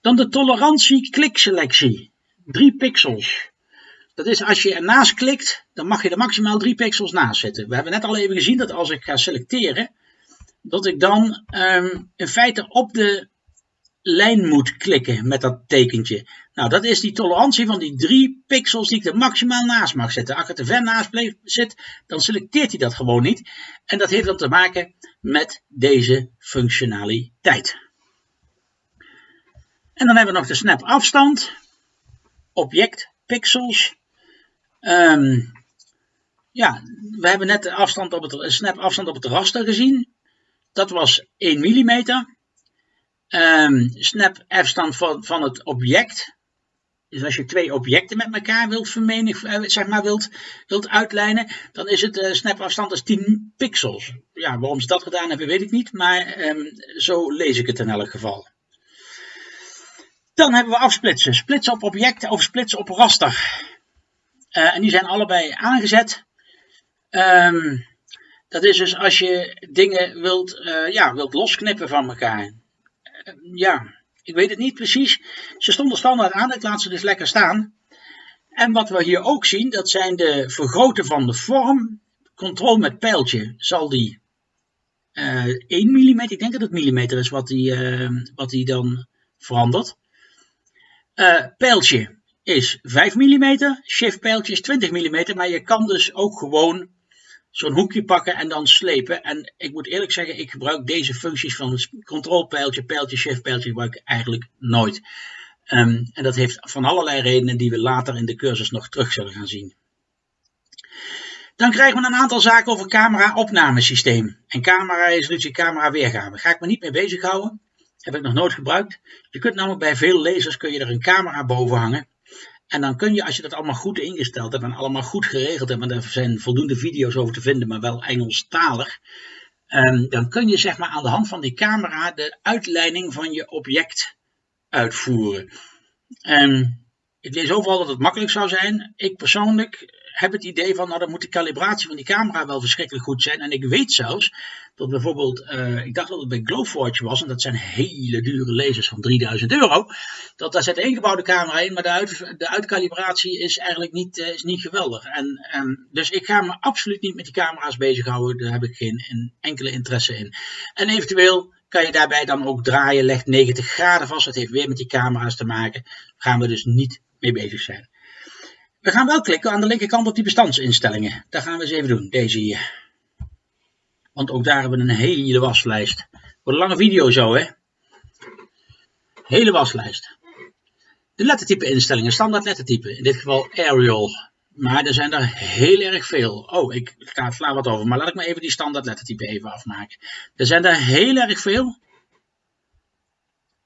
Dan de tolerantie klikselectie. 3 pixels. Dat is als je ernaast klikt, dan mag je er maximaal 3 pixels naast zetten. We hebben net al even gezien dat als ik ga selecteren, dat ik dan um, in feite op de lijn moet klikken met dat tekentje. Nou, dat is die tolerantie van die 3 pixels die ik er maximaal naast mag zetten. Als ik er te ver naast zit, dan selecteert hij dat gewoon niet. En dat heeft dan te maken met deze functionaliteit. En dan hebben we nog de snap afstand object pixels. Um, ja, we hebben net de afstand op het, snap afstand op het raster gezien. Dat was 1 mm. Um, snap afstand van, van het object. Dus als je twee objecten met elkaar wilt vermenig, eh, zeg maar wilt, wilt uitlijnen, dan is het uh, snap afstand als 10 pixels. Ja, waarom ze dat gedaan hebben, weet ik niet, maar um, zo lees ik het in elk geval. Dan hebben we afsplitsen. Splitsen op objecten of splitsen op raster. Uh, en die zijn allebei aangezet. Um, dat is dus als je dingen wilt, uh, ja, wilt losknippen van elkaar. Uh, ja, ik weet het niet precies. Ze stonden standaard aan, ik laat ze dus lekker staan. En wat we hier ook zien, dat zijn de vergroten van de vorm. Control met pijltje zal die 1 mm, ik denk dat het millimeter is wat die, wat die dan verandert. Uh, pijltje is 5 mm, shift pijltje is 20 mm, maar je kan dus ook gewoon zo'n hoekje pakken en dan slepen. En ik moet eerlijk zeggen, ik gebruik deze functies van het control pijltje, pijltje, shift pijltje gebruik ik eigenlijk nooit. Ehm, en dat heeft van allerlei redenen die we later in de cursus nog terug zullen gaan zien. Dan krijgen we een aantal zaken over camera-opnamesysteem en camera-resolutie, camera-weergave. Ga ik me niet mee bezighouden. Heb ik nog nooit gebruikt. Je kunt namelijk bij veel lasers kun je er een camera boven hangen. En dan kun je, als je dat allemaal goed ingesteld hebt en allemaal goed geregeld hebt, en er zijn voldoende video's over te vinden, maar wel Engelstalig, um, dan kun je zeg maar aan de hand van die camera de uitleiding van je object uitvoeren. Um, ik lees overal dat het makkelijk zou zijn. Ik persoonlijk heb het idee van, nou dan moet de calibratie van die camera wel verschrikkelijk goed zijn. En ik weet zelfs dat bijvoorbeeld, uh, ik dacht dat het bij Glowforge was, en dat zijn hele dure lasers van 3000 euro. Dat daar zit een ingebouwde camera in, maar de, uit, de uitcalibratie is eigenlijk niet, uh, is niet geweldig. En, dus ik ga me absoluut niet met die camera's bezighouden, daar heb ik geen enkele interesse in. En eventueel kan je daarbij dan ook draaien, legt 90 graden vast. Dat heeft weer met die camera's te maken. Daar gaan we dus niet mee bezig zijn. We gaan wel klikken aan de linkerkant op die bestandsinstellingen. Dat gaan we eens even doen, deze hier. Want ook daar hebben we een hele waslijst. Voor een lange video zo, hè. Hele waslijst. De lettertype instellingen, standaard lettertype. In dit geval Arial. Maar er zijn er heel erg veel. Oh, ik ga sla wat over. Maar laat ik me even die standaard lettertype even afmaken. Er zijn er heel erg veel.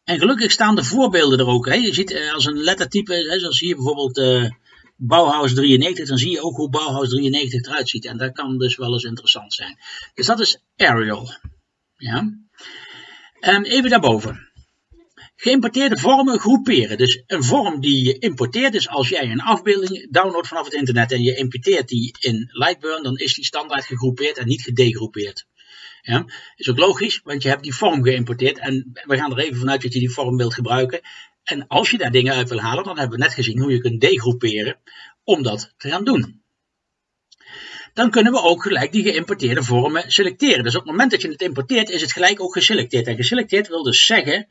En gelukkig staan de voorbeelden er ook. Hè. Je ziet eh, als een lettertype, hè, zoals hier bijvoorbeeld... Uh, Bauhaus 93, dan zie je ook hoe Bauhaus 93 eruit ziet. En dat kan dus wel eens interessant zijn. Dus dat is Arial. Ja. En even daarboven. Geïmporteerde vormen groeperen. Dus een vorm die je importeert, is als jij een afbeelding downloadt vanaf het internet en je importeert die in Lightburn, dan is die standaard gegroepeerd en niet gedegroepeerd. Ja, is ook logisch, want je hebt die vorm geïmporteerd en we gaan er even vanuit dat je die vorm wilt gebruiken. En als je daar dingen uit wil halen, dan hebben we net gezien hoe je kunt degroeperen om dat te gaan doen. Dan kunnen we ook gelijk die geïmporteerde vormen selecteren. Dus op het moment dat je het importeert, is het gelijk ook geselecteerd. En geselecteerd wil dus zeggen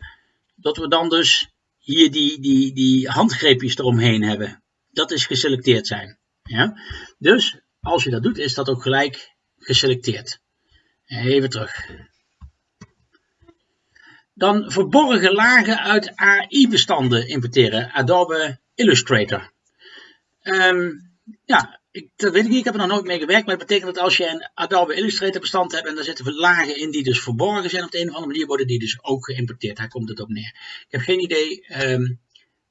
dat we dan dus hier die, die, die handgreepjes eromheen hebben. Dat is geselecteerd zijn. Ja? Dus als je dat doet, is dat ook gelijk geselecteerd. Even terug. Dan verborgen lagen uit AI-bestanden importeren. Adobe Illustrator. Um, ja, ik, dat weet ik niet, ik heb er nog nooit mee gewerkt, maar het betekent dat als je een Adobe Illustrator bestand hebt en daar zitten lagen in die dus verborgen zijn op de een of andere manier, worden die dus ook geïmporteerd. Daar komt het op neer. Ik heb geen idee um,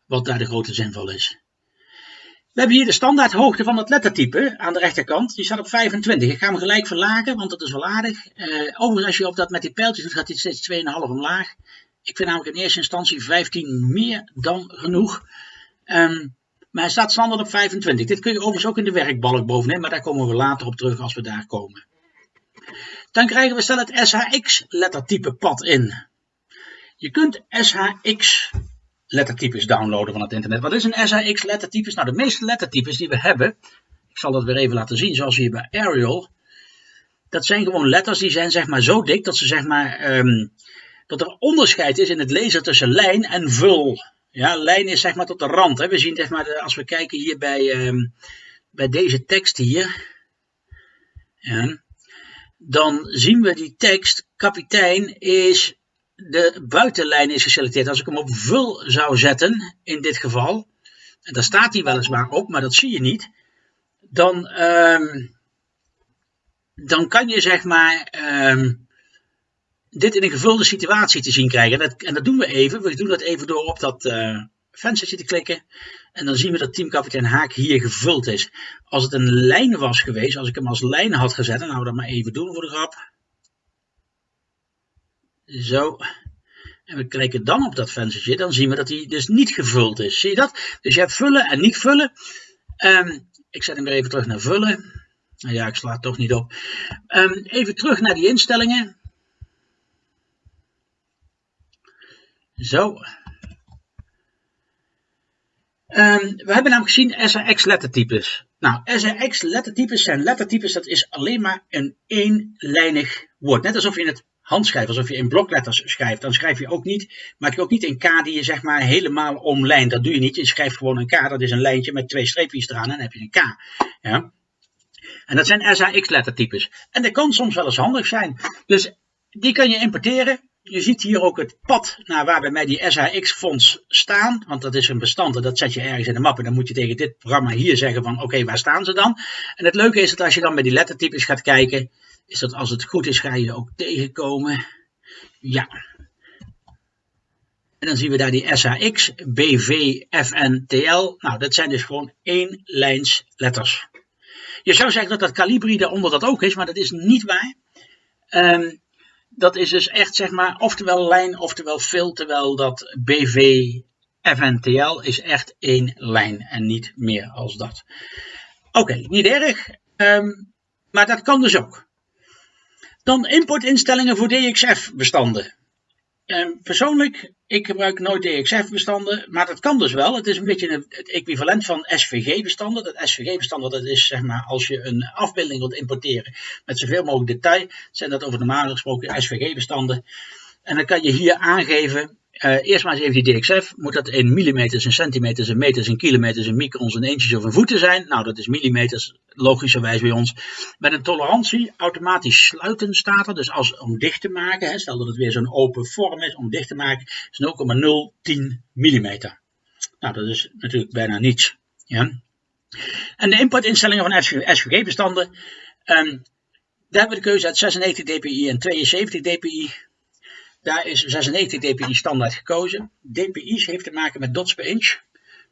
wat daar de grote zinval is. We hebben hier de standaard hoogte van het lettertype aan de rechterkant. Die staat op 25. Ik ga hem gelijk verlagen, want dat is wel aardig. Uh, overigens, als je op dat met die pijltjes doet, gaat hij steeds 2,5 omlaag. Ik vind namelijk in eerste instantie 15 meer dan genoeg. Um, maar hij staat standaard op 25. Dit kun je overigens ook in de werkbalk bovenin, maar daar komen we later op terug als we daar komen. Dan krijgen we stel het SHX lettertype pad in. Je kunt SHX lettertypes downloaden van het internet. Wat is een SHX lettertypes? Nou, de meeste lettertypes die we hebben, ik zal dat weer even laten zien, zoals hier bij Arial. Dat zijn gewoon letters die zijn zeg maar zo dik dat ze zeg maar, um, dat er onderscheid is in het lezen tussen lijn en vul. Ja, lijn is zeg maar tot de rand. Hè. We zien zeg maar, als we kijken hier bij, um, bij deze tekst hier. Dan zien we die tekst, kapitein is, de buitenlijn is geselecteerd. Als ik hem op vul zou zetten, in dit geval, en daar staat hij weliswaar op, maar dat zie je niet, dan, um, dan kan je zeg maar um, dit in een gevulde situatie te zien krijgen. En dat, en dat doen we even. We doen dat even door op dat uh, venstertje te klikken. En dan zien we dat teamkapitein Haak hier gevuld is. Als het een lijn was geweest, als ik hem als lijn had gezet, dan nou we dat maar even doen voor de grap. Zo. En we klikken dan op dat venstertje, dan zien we dat hij dus niet gevuld is. Zie je dat? Dus je hebt vullen en niet vullen. Um, ik zet hem weer even terug naar vullen. Nou ja, ik sla het toch niet op. Um, even terug naar die instellingen. Zo. Um, we hebben namelijk gezien SRX lettertypes. Nou, SRX lettertypes zijn lettertypes, dat is alleen maar een eenlijnig woord. Net alsof je het handschrijft, alsof je in blokletters schrijft. Dan schrijf je ook niet, maak je ook niet een K die je zeg maar helemaal omlijnt. Dat doe je niet. Je schrijft gewoon een K, dat is een lijntje met twee streepjes eraan en dan heb je een K. Ja? En dat zijn SAX lettertypes. En dat kan soms wel eens handig zijn. Dus die kan je importeren
je ziet hier ook het pad naar waar bij mij die SHX-fonds staan. Want dat is een bestand en dat zet je ergens in de map. En dan moet je tegen dit programma hier zeggen van oké, waar staan ze dan? En het leuke is dat als je dan bij die lettertypes gaat kijken, is dat als het goed is ga je ook tegenkomen. Ja. En dan zien we daar die SHX, BV, FNTL. Nou, dat zijn dus gewoon één lijns letters. Je zou zeggen dat dat Calibri daaronder dat ook is, maar dat is niet waar. Um, dat is dus echt zeg maar oftewel lijn, oftewel veel, terwijl dat BV FNTL is echt één lijn en niet meer als dat. Oké, niet erg, um, maar dat kan dus ook. Dan importinstellingen voor DXF bestanden. Ehm, persoonlijk, ik gebruik nooit DXF-bestanden, maar dat kan dus wel. Het is een beetje het equivalent van SVG-bestanden. Dat SVG-bestanden, dat is zeg maar als je een afbeelding wilt importeren met zoveel mogelijk detail, zijn dat over normaal gesproken SVG-bestanden. En dan kan je hier aangeven uh, eerst maar eens even die DXF. Moet dat in millimeters, in centimeters, in meters, in kilometers, in microns, in inches of in voeten zijn? Nou, dat is millimeters, logischerwijs bij ons. Met een tolerantie, automatisch sluiten staat er. Dus als, om dicht te maken, hè, stel dat het weer zo'n open vorm is, om dicht te maken, is 0,010 millimeter. Nou, dat is natuurlijk bijna niets. Ja. En de importinstellingen van SVG-bestanden. Um, daar hebben we de keuze uit 96 dpi en 72 dpi. Daar is 96 dpi standaard gekozen. dpi's heeft te maken met dots per inch.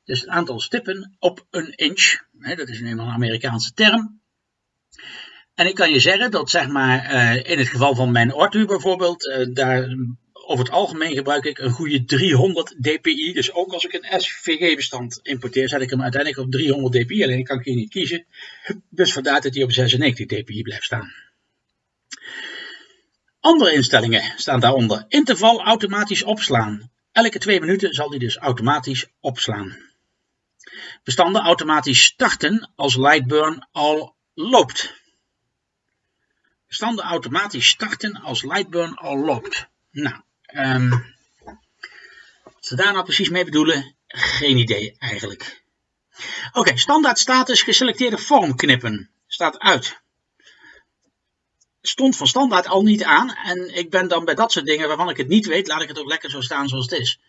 Dus het aantal stippen op een inch. dat is eenmaal een Amerikaanse term. En ik kan je zeggen dat zeg maar uh, in het geval van mijn ortu bijvoorbeeld, uh, daar over het algemeen gebruik ik een goede 300 dpi. Dus ook als ik een SVG bestand importeer, zet ik hem uiteindelijk op 300 dpi. Alleen kan ik hier niet kiezen. Dus vandaar dat hij op 96 dpi blijft staan. Andere instellingen staan daaronder. Interval automatisch opslaan. Elke twee minuten zal die dus automatisch opslaan. Bestanden automatisch starten als Lightburn al loopt. Bestanden automatisch starten als Lightburn al loopt. Nou, um, wat ze daar nou precies mee bedoelen, geen idee eigenlijk. Oké, standaard status geselecteerde vorm knippen. Staat uit stond van standaard al niet aan. En ik ben dan bij dat soort dingen waarvan ik het niet weet, laat ik het ook lekker zo staan zoals het is.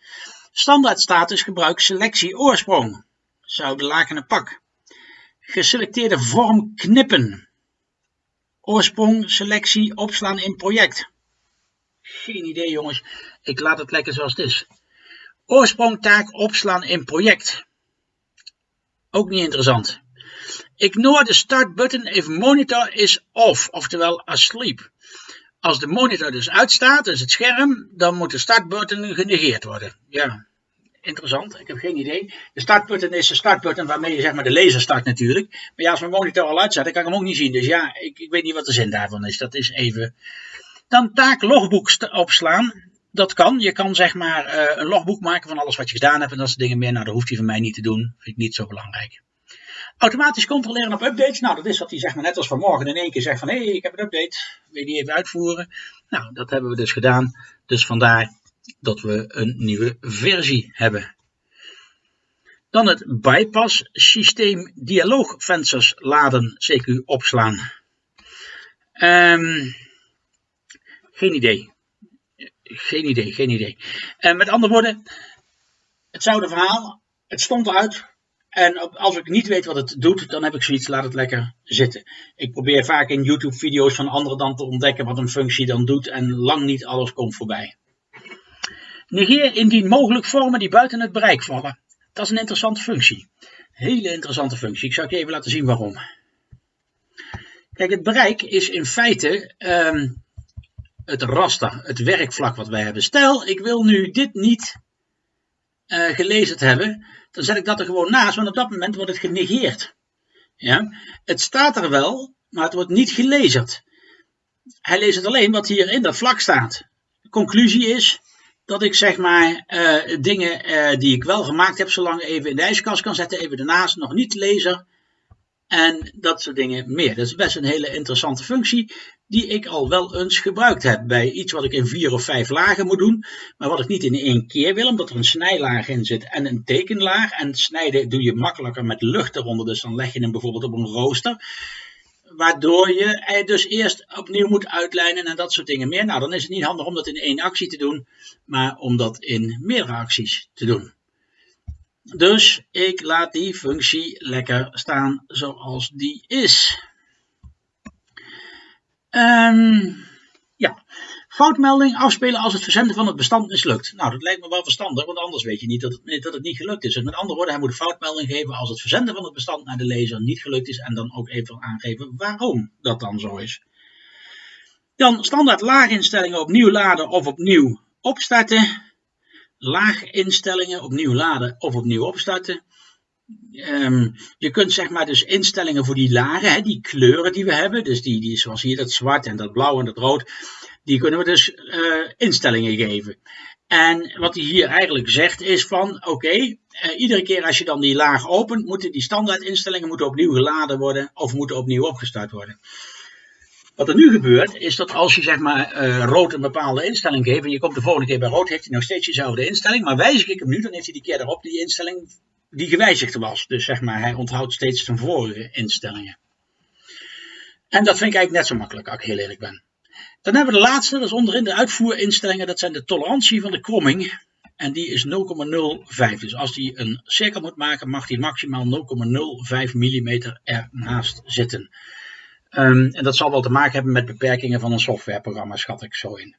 Standaard status gebruik selectie oorsprong. Zou de lakene pak. Geselecteerde vorm knippen. Oorsprong, selectie, opslaan in project. Geen idee jongens, ik laat het lekker zoals het is. Oorsprong taak opslaan in project. Ook niet interessant. Ignore the start button if monitor is off, oftewel asleep. Als de monitor dus uitstaat, dus het scherm, dan moet de startbutton genegeerd worden. Ja, interessant, ik heb geen idee. De startbutton is de startbutton waarmee je zeg maar de laser start natuurlijk. Maar ja, als mijn monitor al uitstaat, dan kan ik hem ook niet zien. Dus ja, ik, ik weet niet wat de zin daarvan is. Dat is even... Dan taak logboek opslaan. Dat kan. Je kan zeg maar uh, een logboek maken van alles wat je gedaan hebt en dat soort dingen meer. Nou, dat hoeft hij van mij niet te doen. Vind ik niet zo belangrijk. Automatisch controleren op updates. Nou, dat is wat hij zeg maar net als vanmorgen in één keer zegt van hé, hey, ik heb een update. Wil je die even uitvoeren? Nou, dat hebben we dus gedaan. Dus vandaar dat we een nieuwe versie hebben. Dan het bypass systeem dialoogvensters laden CQ opslaan. Um, geen idee. Geen idee, geen idee. En met andere woorden, hetzelfde verhaal. Het stond eruit. En als ik niet weet wat het doet, dan heb ik zoiets, laat het lekker zitten. Ik probeer vaak in YouTube video's van anderen dan te ontdekken wat een functie dan doet en lang niet alles komt voorbij. Negeer indien mogelijk vormen die buiten het bereik vallen. Dat is een interessante functie. Hele interessante functie. Ik zal je even laten zien waarom. Kijk, het bereik is in feite um, het raster, het werkvlak wat wij hebben. Stel, ik wil nu dit niet uh, gelezen hebben dan zet ik dat er gewoon naast, want op dat moment wordt het genegeerd. Ja? Het staat er wel, maar het wordt niet gelezen. Hij leest het alleen wat hier in dat vlak staat. De conclusie is dat ik zeg maar uh, dingen uh, die ik wel gemaakt heb, zolang even in de ijskast kan zetten, even ernaast, nog niet lezen. En dat soort dingen meer. Dat is best een hele interessante functie die ik al wel eens gebruikt heb bij iets wat ik in vier of vijf lagen moet doen, maar wat ik niet in één keer wil, omdat er een snijlaag in zit en een tekenlaag. En snijden doe je makkelijker met lucht eronder, dus dan leg je hem bijvoorbeeld op een rooster. waardoor je dus eerst opnieuw moet uitlijnen en dat soort dingen meer. Nou, dan is het niet handig om dat in één actie te doen, maar om dat in meerdere acties te doen. Dus ik laat die functie lekker staan zoals die is. Um, ja, foutmelding afspelen als het verzenden van het bestand mislukt. Nou, dat lijkt me wel verstandig, want anders weet je niet dat het, dat het niet gelukt is. Dus met andere woorden, hij moet een foutmelding geven als het verzenden van het bestand naar de lezer niet gelukt is en dan ook even aangeven waarom dat dan zo is. Dan standaard laaginstellingen opnieuw laden of opnieuw opstarten. Laaginstellingen opnieuw laden of opnieuw opstarten. Ehm, je kunt zeg maar dus instellingen voor die lagen, hè, die kleuren die we hebben, dus die, die zoals hier dat zwart en dat blauw en dat rood, die kunnen we dus uh, instellingen geven. En wat hij hier eigenlijk zegt is van, oké, uh, iedere keer als je dan die laag opent, moeten die standaard instellingen moeten opnieuw geladen worden of moeten opnieuw opgestart worden. Wat er nu gebeurt, is dat als je zeg maar uh, rood een bepaalde instelling geeft en je komt de volgende keer bij rood, heeft hij nog steeds dezelfde instelling, maar wijzig ik hem nu, dan heeft hij die keer erop die instelling die gewijzigd was. Dus zeg maar, hij onthoudt steeds zijn vorige instellingen. En dat vind ik eigenlijk net zo makkelijk, als ik heel eerlijk ben. Dan hebben we de laatste, dat is onderin de uitvoerinstellingen, dat zijn de tolerantie van de kromming. En die is 0,05. Dus als hij een cirkel moet maken, mag hij maximaal 0,05 mm ernaast zitten. Um, en dat zal wel te maken hebben met beperkingen van een softwareprogramma, schat ik zo in.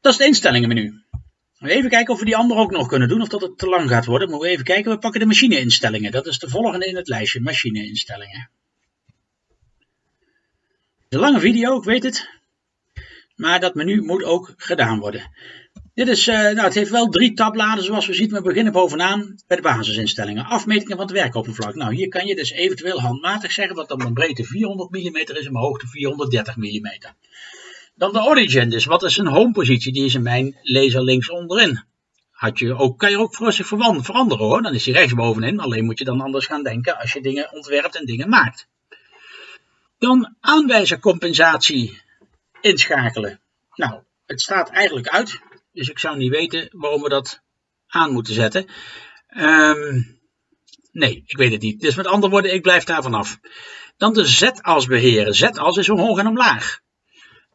Dat is het instellingenmenu. Even kijken of we die andere ook nog kunnen doen, of dat het te lang gaat worden. Moeten we even kijken, we pakken de machineinstellingen. Dat is de volgende in het lijstje, machineinstellingen. De lange video, ik weet het. Maar dat menu moet ook gedaan worden. Dit is, uh, nou, het heeft wel drie tabbladen zoals we zien. We beginnen bovenaan bij de basisinstellingen. Afmetingen van het werkoppervlak. Nou, hier kan je dus eventueel handmatig zeggen wat dan mijn breedte 400 mm is en mijn hoogte 430 mm. Dan de origin, dus wat is een home positie? Die is in mijn laser links onderin. Had je ook, kan je ook voor veranderen hoor. Dan is hij rechtsbovenin. Alleen moet je dan anders gaan denken als je dingen ontwerpt en dingen maakt. Dan aanwijzercompensatie inschakelen. Nou, het staat eigenlijk uit. Dus ik zou niet weten waarom we dat aan moeten zetten. Um, nee, ik weet het niet. Dus met andere woorden, ik blijf daar vanaf. Dan de z-as beheren. Z-as is omhoog en omlaag.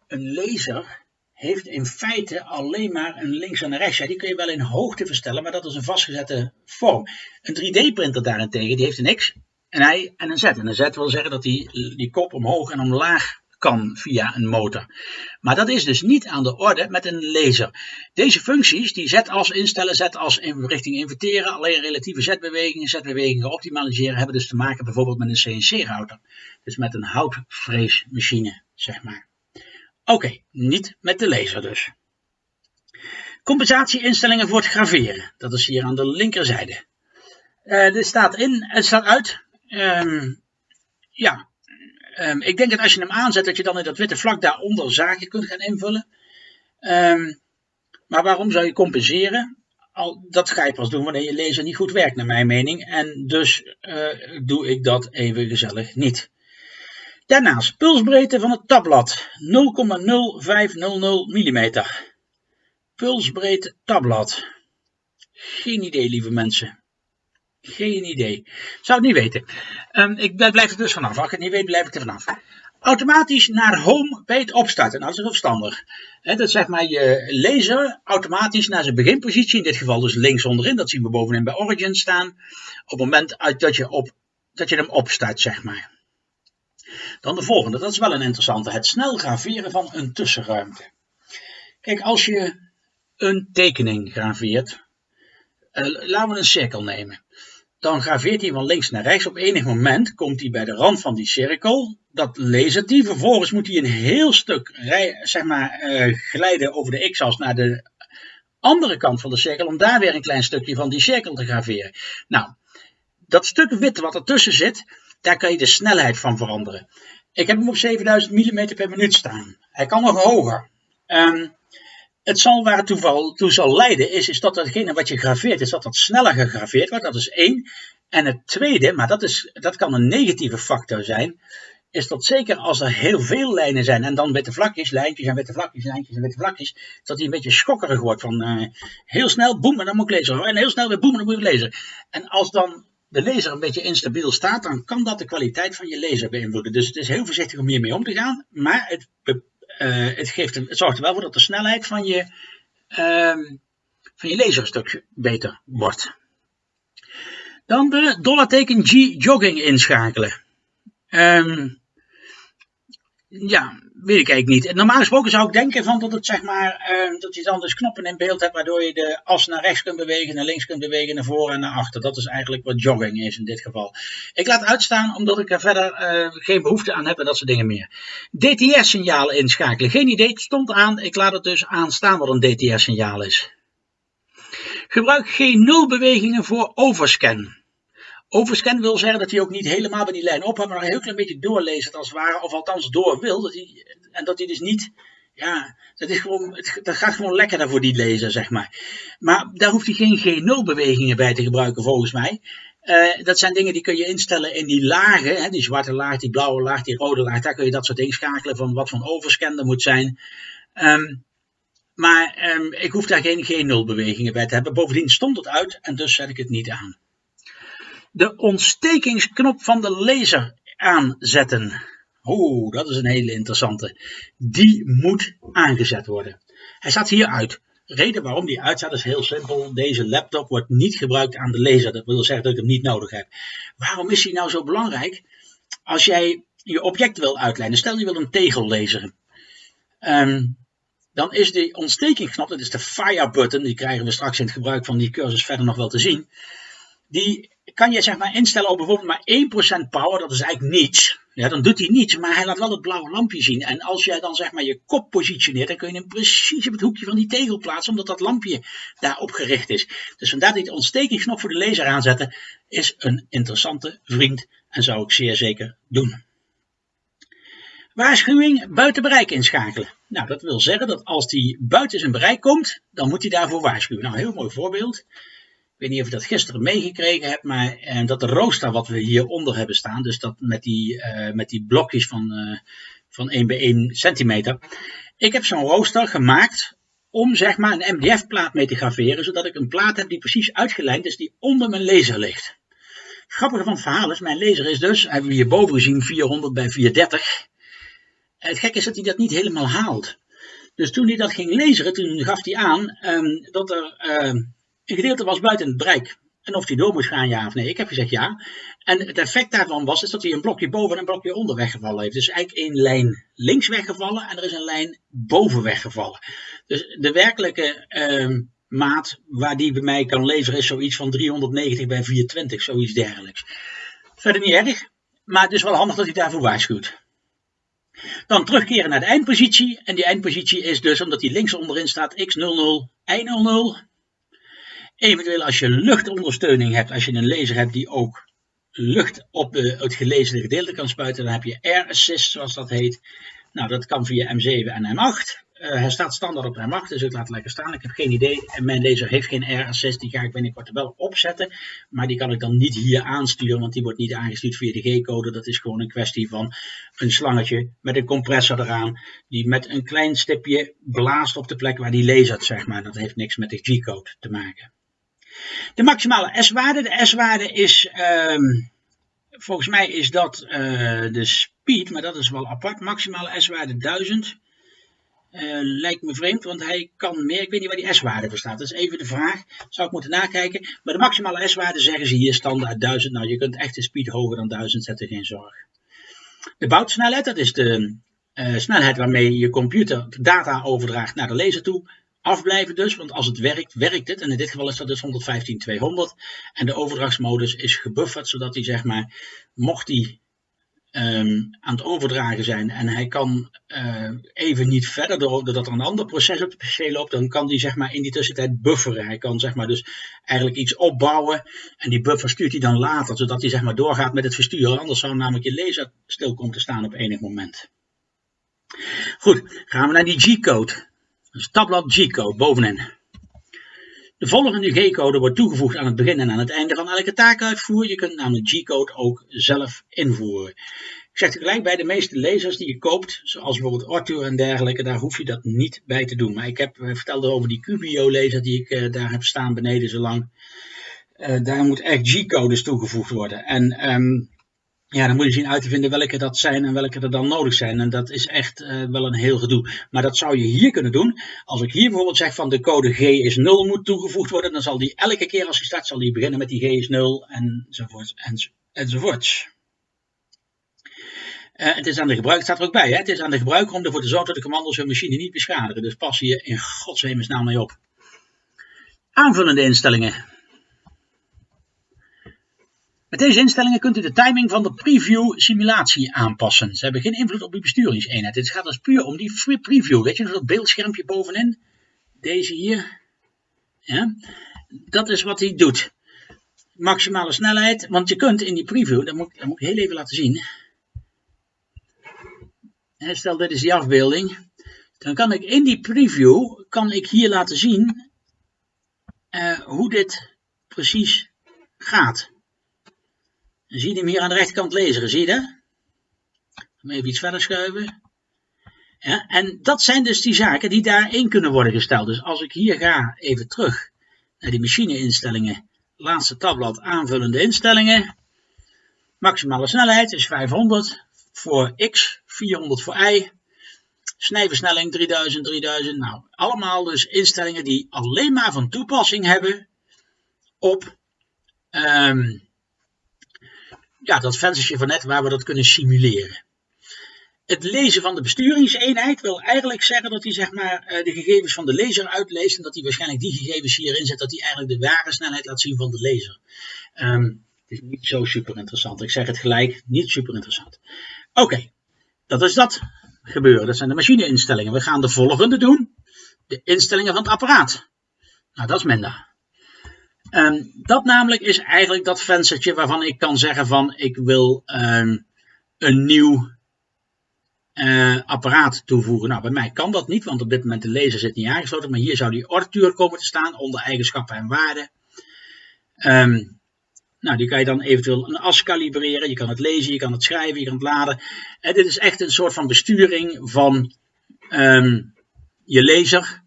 Een laser heeft in feite alleen maar een links en een rechts. Die kun je wel in hoogte verstellen, maar dat is een vastgezette vorm. Een 3D-printer daarentegen, die heeft een X, een Y en een Z. En een Z wil zeggen dat die, die kop omhoog en omlaag kan via een motor. Maar dat is dus niet aan de orde met een laser. Deze functies, die z-as instellen, z-as in richting inverteren, alleen relatieve z-bewegingen, z-bewegingen optimaliseren, hebben dus te maken bijvoorbeeld met een CNC-router. Dus met een houtvreesmachine, zeg maar. Oké, niet met de laser dus. Compensatieinstellingen voor het graveren. Dat is hier aan de linkerzijde. Uh, dit staat in, het staat uit. Um, ja, um, ik denk dat als je hem aanzet, dat je dan in dat witte vlak daaronder zaken kunt gaan invullen. Um, maar waarom zou je compenseren? Al, dat ga je pas doen wanneer je laser niet goed werkt, naar mijn mening. En dus uh, doe ik dat even gezellig niet. Daarnaast pulsbreedte van het tabblad 0,0500 mm. Pulsbreedte tabblad. Geen idee, lieve mensen. Geen idee. Zou het niet weten. Um, ik blijf er dus vanaf. Als ik het niet weet, blijf ik er vanaf. Automatisch naar home bij het opstarten. Nou, dat is verstandig. He, dat zeg maar je laser automatisch naar zijn beginpositie. In dit geval dus links onderin. Dat zien we bovenin bij Origin staan. Op het moment dat je, op, dat je hem opstart, zeg maar. Dan de volgende, dat is wel een interessante. Het snel graveren van een tussenruimte. Kijk, als je een tekening graveert, uh, laten we een cirkel nemen. Dan graveert hij van links naar rechts. Op enig moment komt hij bij de rand van die cirkel. Dat lasert hij. Vervolgens moet hij een heel stuk zeg maar, uh, glijden over de x-as naar de andere kant van de cirkel. Om daar weer een klein stukje van die cirkel te graveren. Nou, dat stuk wit wat ertussen zit, daar kan je de snelheid van veranderen. Ik heb hem op 7000 mm per minuut staan. Hij kan nog hoger. Um, het zal waar het toeval toe zal leiden is, is dat datgene wat je graveert, is dat dat sneller gegraveerd wordt. Dat is één. En het tweede, maar dat, is, dat kan een negatieve factor zijn, is dat zeker als er heel veel lijnen zijn en dan witte vlakjes, lijntjes en witte vlakjes, lijntjes en witte vlakjes, dat hij een beetje schokkerig wordt van uh, heel snel boem en dan moet ik lezen. En heel snel weer boem en dan moet ik lezen. En als dan de laser een beetje instabiel staat, dan kan dat de kwaliteit van je laser beïnvloeden. Dus het is heel voorzichtig om hiermee om te gaan, maar het, uh, het, geeft het zorgt er wel voor dat de snelheid van je, uh, van je laser een beter wordt. Dan de dollarteken G jogging inschakelen. Um, ja, weet ik eigenlijk niet. Normaal gesproken zou ik denken van dat, het, zeg maar, uh, dat je dan dus knoppen in beeld hebt waardoor je de as naar rechts kunt bewegen, naar links kunt bewegen, naar voren en naar achter. Dat is eigenlijk wat jogging is in dit geval. Ik laat uitstaan omdat ik er verder uh, geen behoefte aan heb en dat soort dingen meer. DTS-signaal inschakelen. Geen idee, het stond aan. Ik laat het dus aanstaan wat een DTS-signaal is. Gebruik geen nul bewegingen voor overscan. Overscan wil zeggen dat hij ook niet helemaal bij die lijn ophoudt, maar nog een heel klein beetje doorleest als het ware, of althans door wil. Dat hij, en dat hij dus niet, ja, dat, is gewoon, dat gaat gewoon lekkerder voor die lezer, zeg maar. Maar daar hoeft hij geen G0 bewegingen bij te gebruiken, volgens mij. Uh, dat zijn dingen die kun je instellen in die lagen, hè, die zwarte laag, die blauwe laag, die rode laag. Daar kun je dat soort inschakelen van wat voor overscan er moet zijn. Um, maar um, ik hoef daar geen G0 bewegingen bij te hebben. Bovendien stond het uit en dus zet ik het niet aan de ontstekingsknop van de laser aanzetten. Oeh, dat is een hele interessante. Die moet aangezet worden. Hij staat hier uit. De reden waarom die uitstaat is heel simpel. Deze laptop wordt niet gebruikt aan de laser. Dat wil zeggen dat ik hem niet nodig heb. Waarom is hij nou zo belangrijk? Als jij je object wil uitlijnen. Stel je wil een tegel laseren. Um, dan is de ontstekingsknop, dat is de fire button. Die krijgen we straks in het gebruik van die cursus verder nog wel te zien. Die kan je zeg maar instellen op bijvoorbeeld maar 1% power, dat is eigenlijk niets. Ja, dan doet hij niets, maar hij laat wel het blauwe lampje zien. En als jij dan zeg maar je kop positioneert, dan kun je hem precies op het hoekje van die tegel plaatsen, omdat dat lampje daarop gericht is. Dus vandaar dat die ontstekingsknop voor de laser aanzetten, is een interessante vriend en zou ik zeer zeker doen. Waarschuwing buiten bereik inschakelen. Nou, dat wil zeggen dat als die buiten zijn bereik komt, dan moet hij daarvoor waarschuwen. Nou, heel mooi voorbeeld weet niet of je dat gisteren meegekregen hebt, maar uh, dat de rooster wat we hieronder hebben staan, dus dat met die, uh, met die blokjes van, uh, van 1 bij 1 centimeter. Ik heb zo'n rooster gemaakt om zeg maar een MDF plaat mee te graveren, zodat ik een plaat heb die precies uitgelijnd is, die onder mijn laser ligt. Het grappige van het verhaal is, mijn laser is dus, hebben we hierboven gezien, 400 bij 430. Het gekke is dat hij dat niet helemaal haalt. Dus toen hij dat ging laseren, toen gaf hij aan um, dat er uh, een gedeelte was buiten het bereik. En of die door moest gaan, ja of nee. Ik heb gezegd ja. En het effect daarvan was is dat hij een blokje boven en een blokje onder weggevallen heeft. Dus eigenlijk één lijn links weggevallen en er is een lijn boven weggevallen. Dus de werkelijke uh, maat waar die bij mij kan leveren is zoiets van 390 bij 420, zoiets dergelijks. Verder niet erg, maar het is wel handig dat hij daarvoor waarschuwt. Dan terugkeren naar de eindpositie. En die eindpositie is dus, omdat die links onderin staat, x00, y00. Eventueel als je luchtondersteuning hebt, als je een laser hebt die ook lucht op de, het gelezen gedeelte kan spuiten, dan heb je air assist zoals dat heet. Nou, dat kan via M7 en M8. Uh, hij staat standaard op M8, dus ik laat het lekker staan. Ik heb geen idee. Mijn laser heeft geen air assist. Die ga ik binnenkort wel opzetten. Maar die kan ik dan niet hier aansturen, want die wordt niet aangestuurd via de G-code. Dat is gewoon een kwestie van een slangetje met een compressor eraan. Die met een klein stipje blaast op de plek waar die lasert, zeg maar. Dat heeft niks met de G-code te maken. De maximale S-waarde. De S-waarde is, um, volgens mij is dat uh, de speed, maar dat is wel apart. Maximale S-waarde 1000. Uh, lijkt me vreemd, want hij kan meer. Ik weet niet waar die S-waarde voor staat. Dat is even de vraag. Zou ik moeten nakijken. Maar de maximale S-waarde zeggen ze hier standaard 1000. Nou, je kunt echt de speed hoger dan 1000 zetten, geen zorg. De boutsnelheid, dat is de uh, snelheid waarmee je computer data overdraagt naar de laser toe afblijven dus, want als het werkt, werkt het. En in dit geval is dat dus 115.200. En de overdrachtsmodus is gebufferd, zodat hij zeg maar, mocht hij um, aan het overdragen zijn en hij kan uh, even niet verder, doordat er een ander proces op de PC loopt, dan kan hij zeg maar in die tussentijd bufferen. Hij kan zeg maar dus eigenlijk iets opbouwen en die buffer stuurt hij dan later, zodat hij zeg maar doorgaat met het versturen. Anders zou namelijk je laser stil komen te staan op enig moment. Goed, gaan we naar die G-code. Dus tabblad G-code bovenin. De volgende G-code wordt toegevoegd aan het begin en aan het einde van elke taakuitvoer. Je kunt namelijk G-code ook zelf invoeren. Ik zeg tegelijk bij de meeste lasers die je koopt, zoals bijvoorbeeld Arthur en dergelijke, daar hoef je dat niet bij te doen. Maar ik heb eh, verteld over die Cubio laser die ik uh, daar heb staan beneden zo lang. Uh, daar moet echt G-codes toegevoegd worden. En um, ja, dan moet je zien uit te vinden welke dat zijn en welke er dan nodig zijn. En dat is echt uh, wel een heel gedoe. Maar dat zou je hier kunnen doen. Als ik hier bijvoorbeeld zeg van de code G is 0 moet toegevoegd worden, dan zal die elke keer als hij start, zal die beginnen met die G is 0 enzovoort enzovoorts. Uh, het is aan de gebruiker, staat er ook bij, hè? het is aan de gebruiker om ervoor te zorgen dat de commando's hun machine niet beschadigen. Dus pas hier in godshemelsnaam mee op. Aanvullende instellingen. Met deze instellingen kunt u de timing van de preview simulatie aanpassen. Ze hebben geen invloed op uw besturingseenheid. Het gaat dus puur om die preview. Weet je dat beeldschermpje bovenin? Deze hier. Ja. Dat is wat hij doet. Maximale snelheid. Want je kunt in die preview, dat moet, ik heel even laten zien. Stel dit is die afbeelding. Dan kan ik in die preview, kan ik hier laten zien uh, hoe dit precies gaat. Dan zie je hem hier aan de rechterkant lezen, zie je dat? Even iets verder schuiven. Ja, en dat zijn dus die zaken die daarin kunnen worden gesteld. Dus als ik hier ga, even terug naar die machine-instellingen, laatste tabblad aanvullende instellingen. Maximale snelheid is 500 voor x, 400 voor y. Snijversnelling 3000, 3000. Nou, allemaal dus instellingen die alleen maar van toepassing hebben op um, ja, dat venstertje van net waar we dat kunnen simuleren. Het lezen van de besturingseenheid wil eigenlijk zeggen dat hij zeg maar, eh, de gegevens van de laser uitleest en dat hij waarschijnlijk die gegevens hierin zet, dat hij eigenlijk de ware snelheid laat zien van de laser. Um, het is niet zo super interessant. Ik zeg het gelijk, niet super interessant. Oké, dat is dat gebeuren. Dat zijn de machineinstellingen. We gaan de volgende doen. De instellingen van het apparaat. Nou, dat is minder. Um, dat namelijk is eigenlijk dat venstertje waarvan ik kan zeggen van ik wil um, een nieuw uh, apparaat toevoegen. Nou, bij mij kan dat niet, want op dit moment de laser zit niet aangesloten. Maar hier zou die ortuur komen te staan onder eigenschappen en waarden. Um, nou, die kan je dan eventueel een as kalibreren. Je kan het lezen, je kan het schrijven, je kan het laden. En dit is echt een soort van besturing van je laser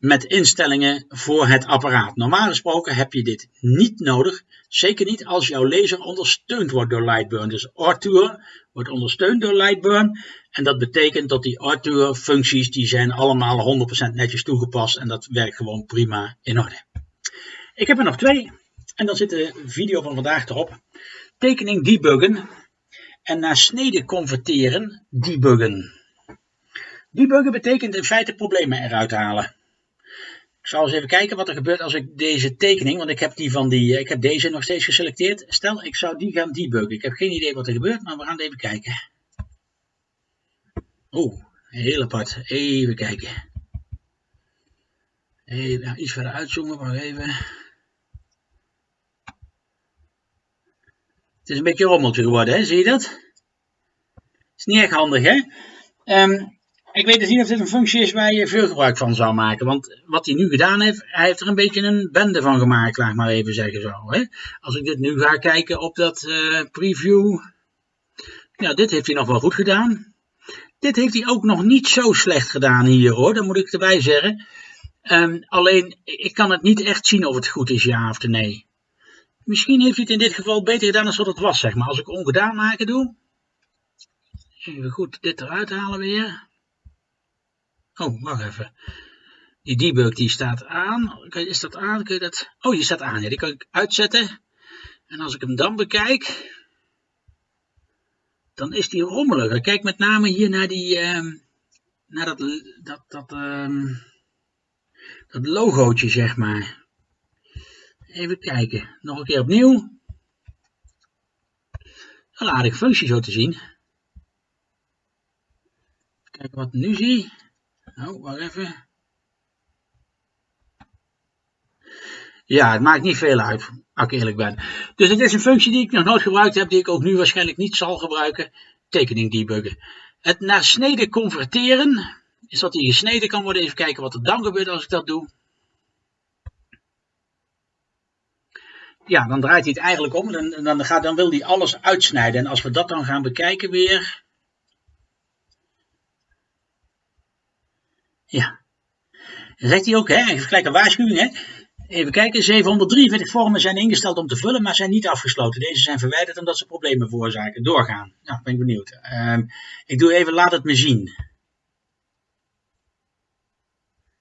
met instellingen voor het apparaat. Normaal gesproken heb je dit niet nodig, zeker niet als jouw laser ondersteund wordt door Lightburn. Dus Arthur wordt ondersteund door Lightburn en dat betekent dat die Arthur functies die zijn allemaal 100% netjes toegepast en dat werkt gewoon prima in orde. Ik heb er nog twee en dan zit de video van vandaag erop. Tekening debuggen en naar snede converteren debuggen. Debuggen betekent in feite problemen eruit halen. Zal eens even kijken wat er gebeurt als ik deze tekening, want ik heb, die van die, ik heb deze nog steeds geselecteerd. Stel, ik zou die gaan debuggen. Ik heb geen idee wat er gebeurt, maar we gaan even kijken. Oeh, heel apart. Even kijken. Even iets verder uitzoomen, maar even. Het is een beetje een rommeltje geworden, hè? zie je dat? Is niet echt handig, hè? Um, ik weet dus niet of dit een functie is waar je veel gebruik van zou maken. Want wat hij nu gedaan heeft, hij heeft er een beetje een bende van gemaakt, laat ik maar even zeggen zo. Hè? Als ik dit nu ga kijken op dat uh, preview. Ja, dit heeft hij nog wel goed gedaan. Dit heeft hij ook nog niet zo slecht gedaan hier hoor, dat moet ik erbij zeggen. Um, alleen, ik kan het niet echt zien of het goed is, ja of nee. Misschien heeft hij het in dit geval beter gedaan dan wat het was, zeg maar. Als ik ongedaan maken doe. Even goed dit eruit halen weer. Oh, wacht even. Die debug die staat aan. Is dat aan? Kun je dat... Oh, die staat aan. Ja, die kan ik uitzetten. En als ik hem dan bekijk, dan is die rommelig. Kijk met name hier naar die, um, naar dat, dat, dat, um, dat logootje, zeg maar. Even kijken. Nog een keer opnieuw. Een aardige functie zo te zien. Kijken wat ik nu zie. Nou, wacht even. Ja, het maakt niet veel uit, als ik eerlijk ben. Dus het is een functie die ik nog nooit gebruikt heb, die ik ook nu waarschijnlijk niet zal gebruiken. Tekening debuggen. Het naar snede converteren, is dat die gesneden kan worden. Even kijken wat er dan gebeurt als ik dat doe. Ja, dan draait hij het eigenlijk om. Dan, dan, gaat, dan wil hij alles uitsnijden. En als we dat dan gaan bekijken weer. Ja. Dan zegt hij ook, hè, gelijk een waarschuwing, hè. Even kijken, 743 vormen zijn ingesteld om te vullen, maar zijn niet afgesloten. Deze zijn verwijderd omdat ze problemen veroorzaken. Doorgaan. Nou, ben ik benieuwd. Ehm, ik doe even, laat het me zien.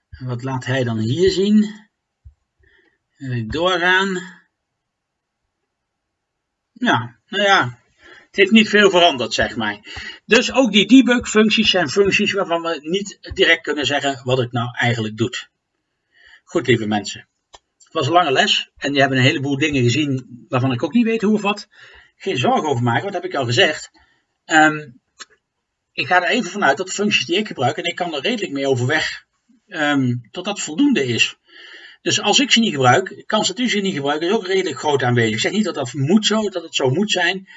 Wat laat hij dan hier zien? Doorgaan. Ja, nou ja, het heeft niet veel veranderd, zeg maar. Dus ook die debug functies zijn functies waarvan we niet direct kunnen zeggen wat het nou eigenlijk doet. Goed, lieve mensen. Het was een lange les en je hebt een heleboel dingen gezien waarvan ik ook niet weet hoe of wat. Geen zorgen over maken, wat heb ik al gezegd. Um, ik ga er even vanuit dat de functies die ik gebruik, en ik kan er redelijk mee overweg, um, tot dat voldoende is. Dus als ik ze niet gebruik, kans dat u ze niet gebruikt, is ook redelijk groot aanwezig. Ik zeg niet dat dat moet zo, dat het zo moet zijn.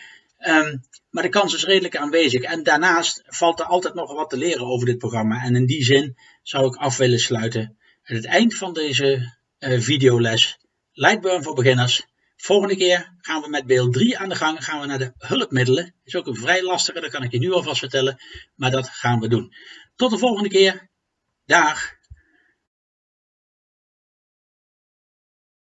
Um, maar de kans is redelijk aanwezig. En daarnaast valt er altijd nog wat te leren over dit programma. En in die zin zou ik af willen sluiten. Het eind van deze uh, videoles Lightburn voor beginners. Volgende keer gaan we met beeld 3 aan de gang. Gaan we naar de hulpmiddelen. Is ook een vrij lastige, dat kan ik je nu alvast vertellen. Maar dat gaan we doen. Tot de volgende keer. Dag.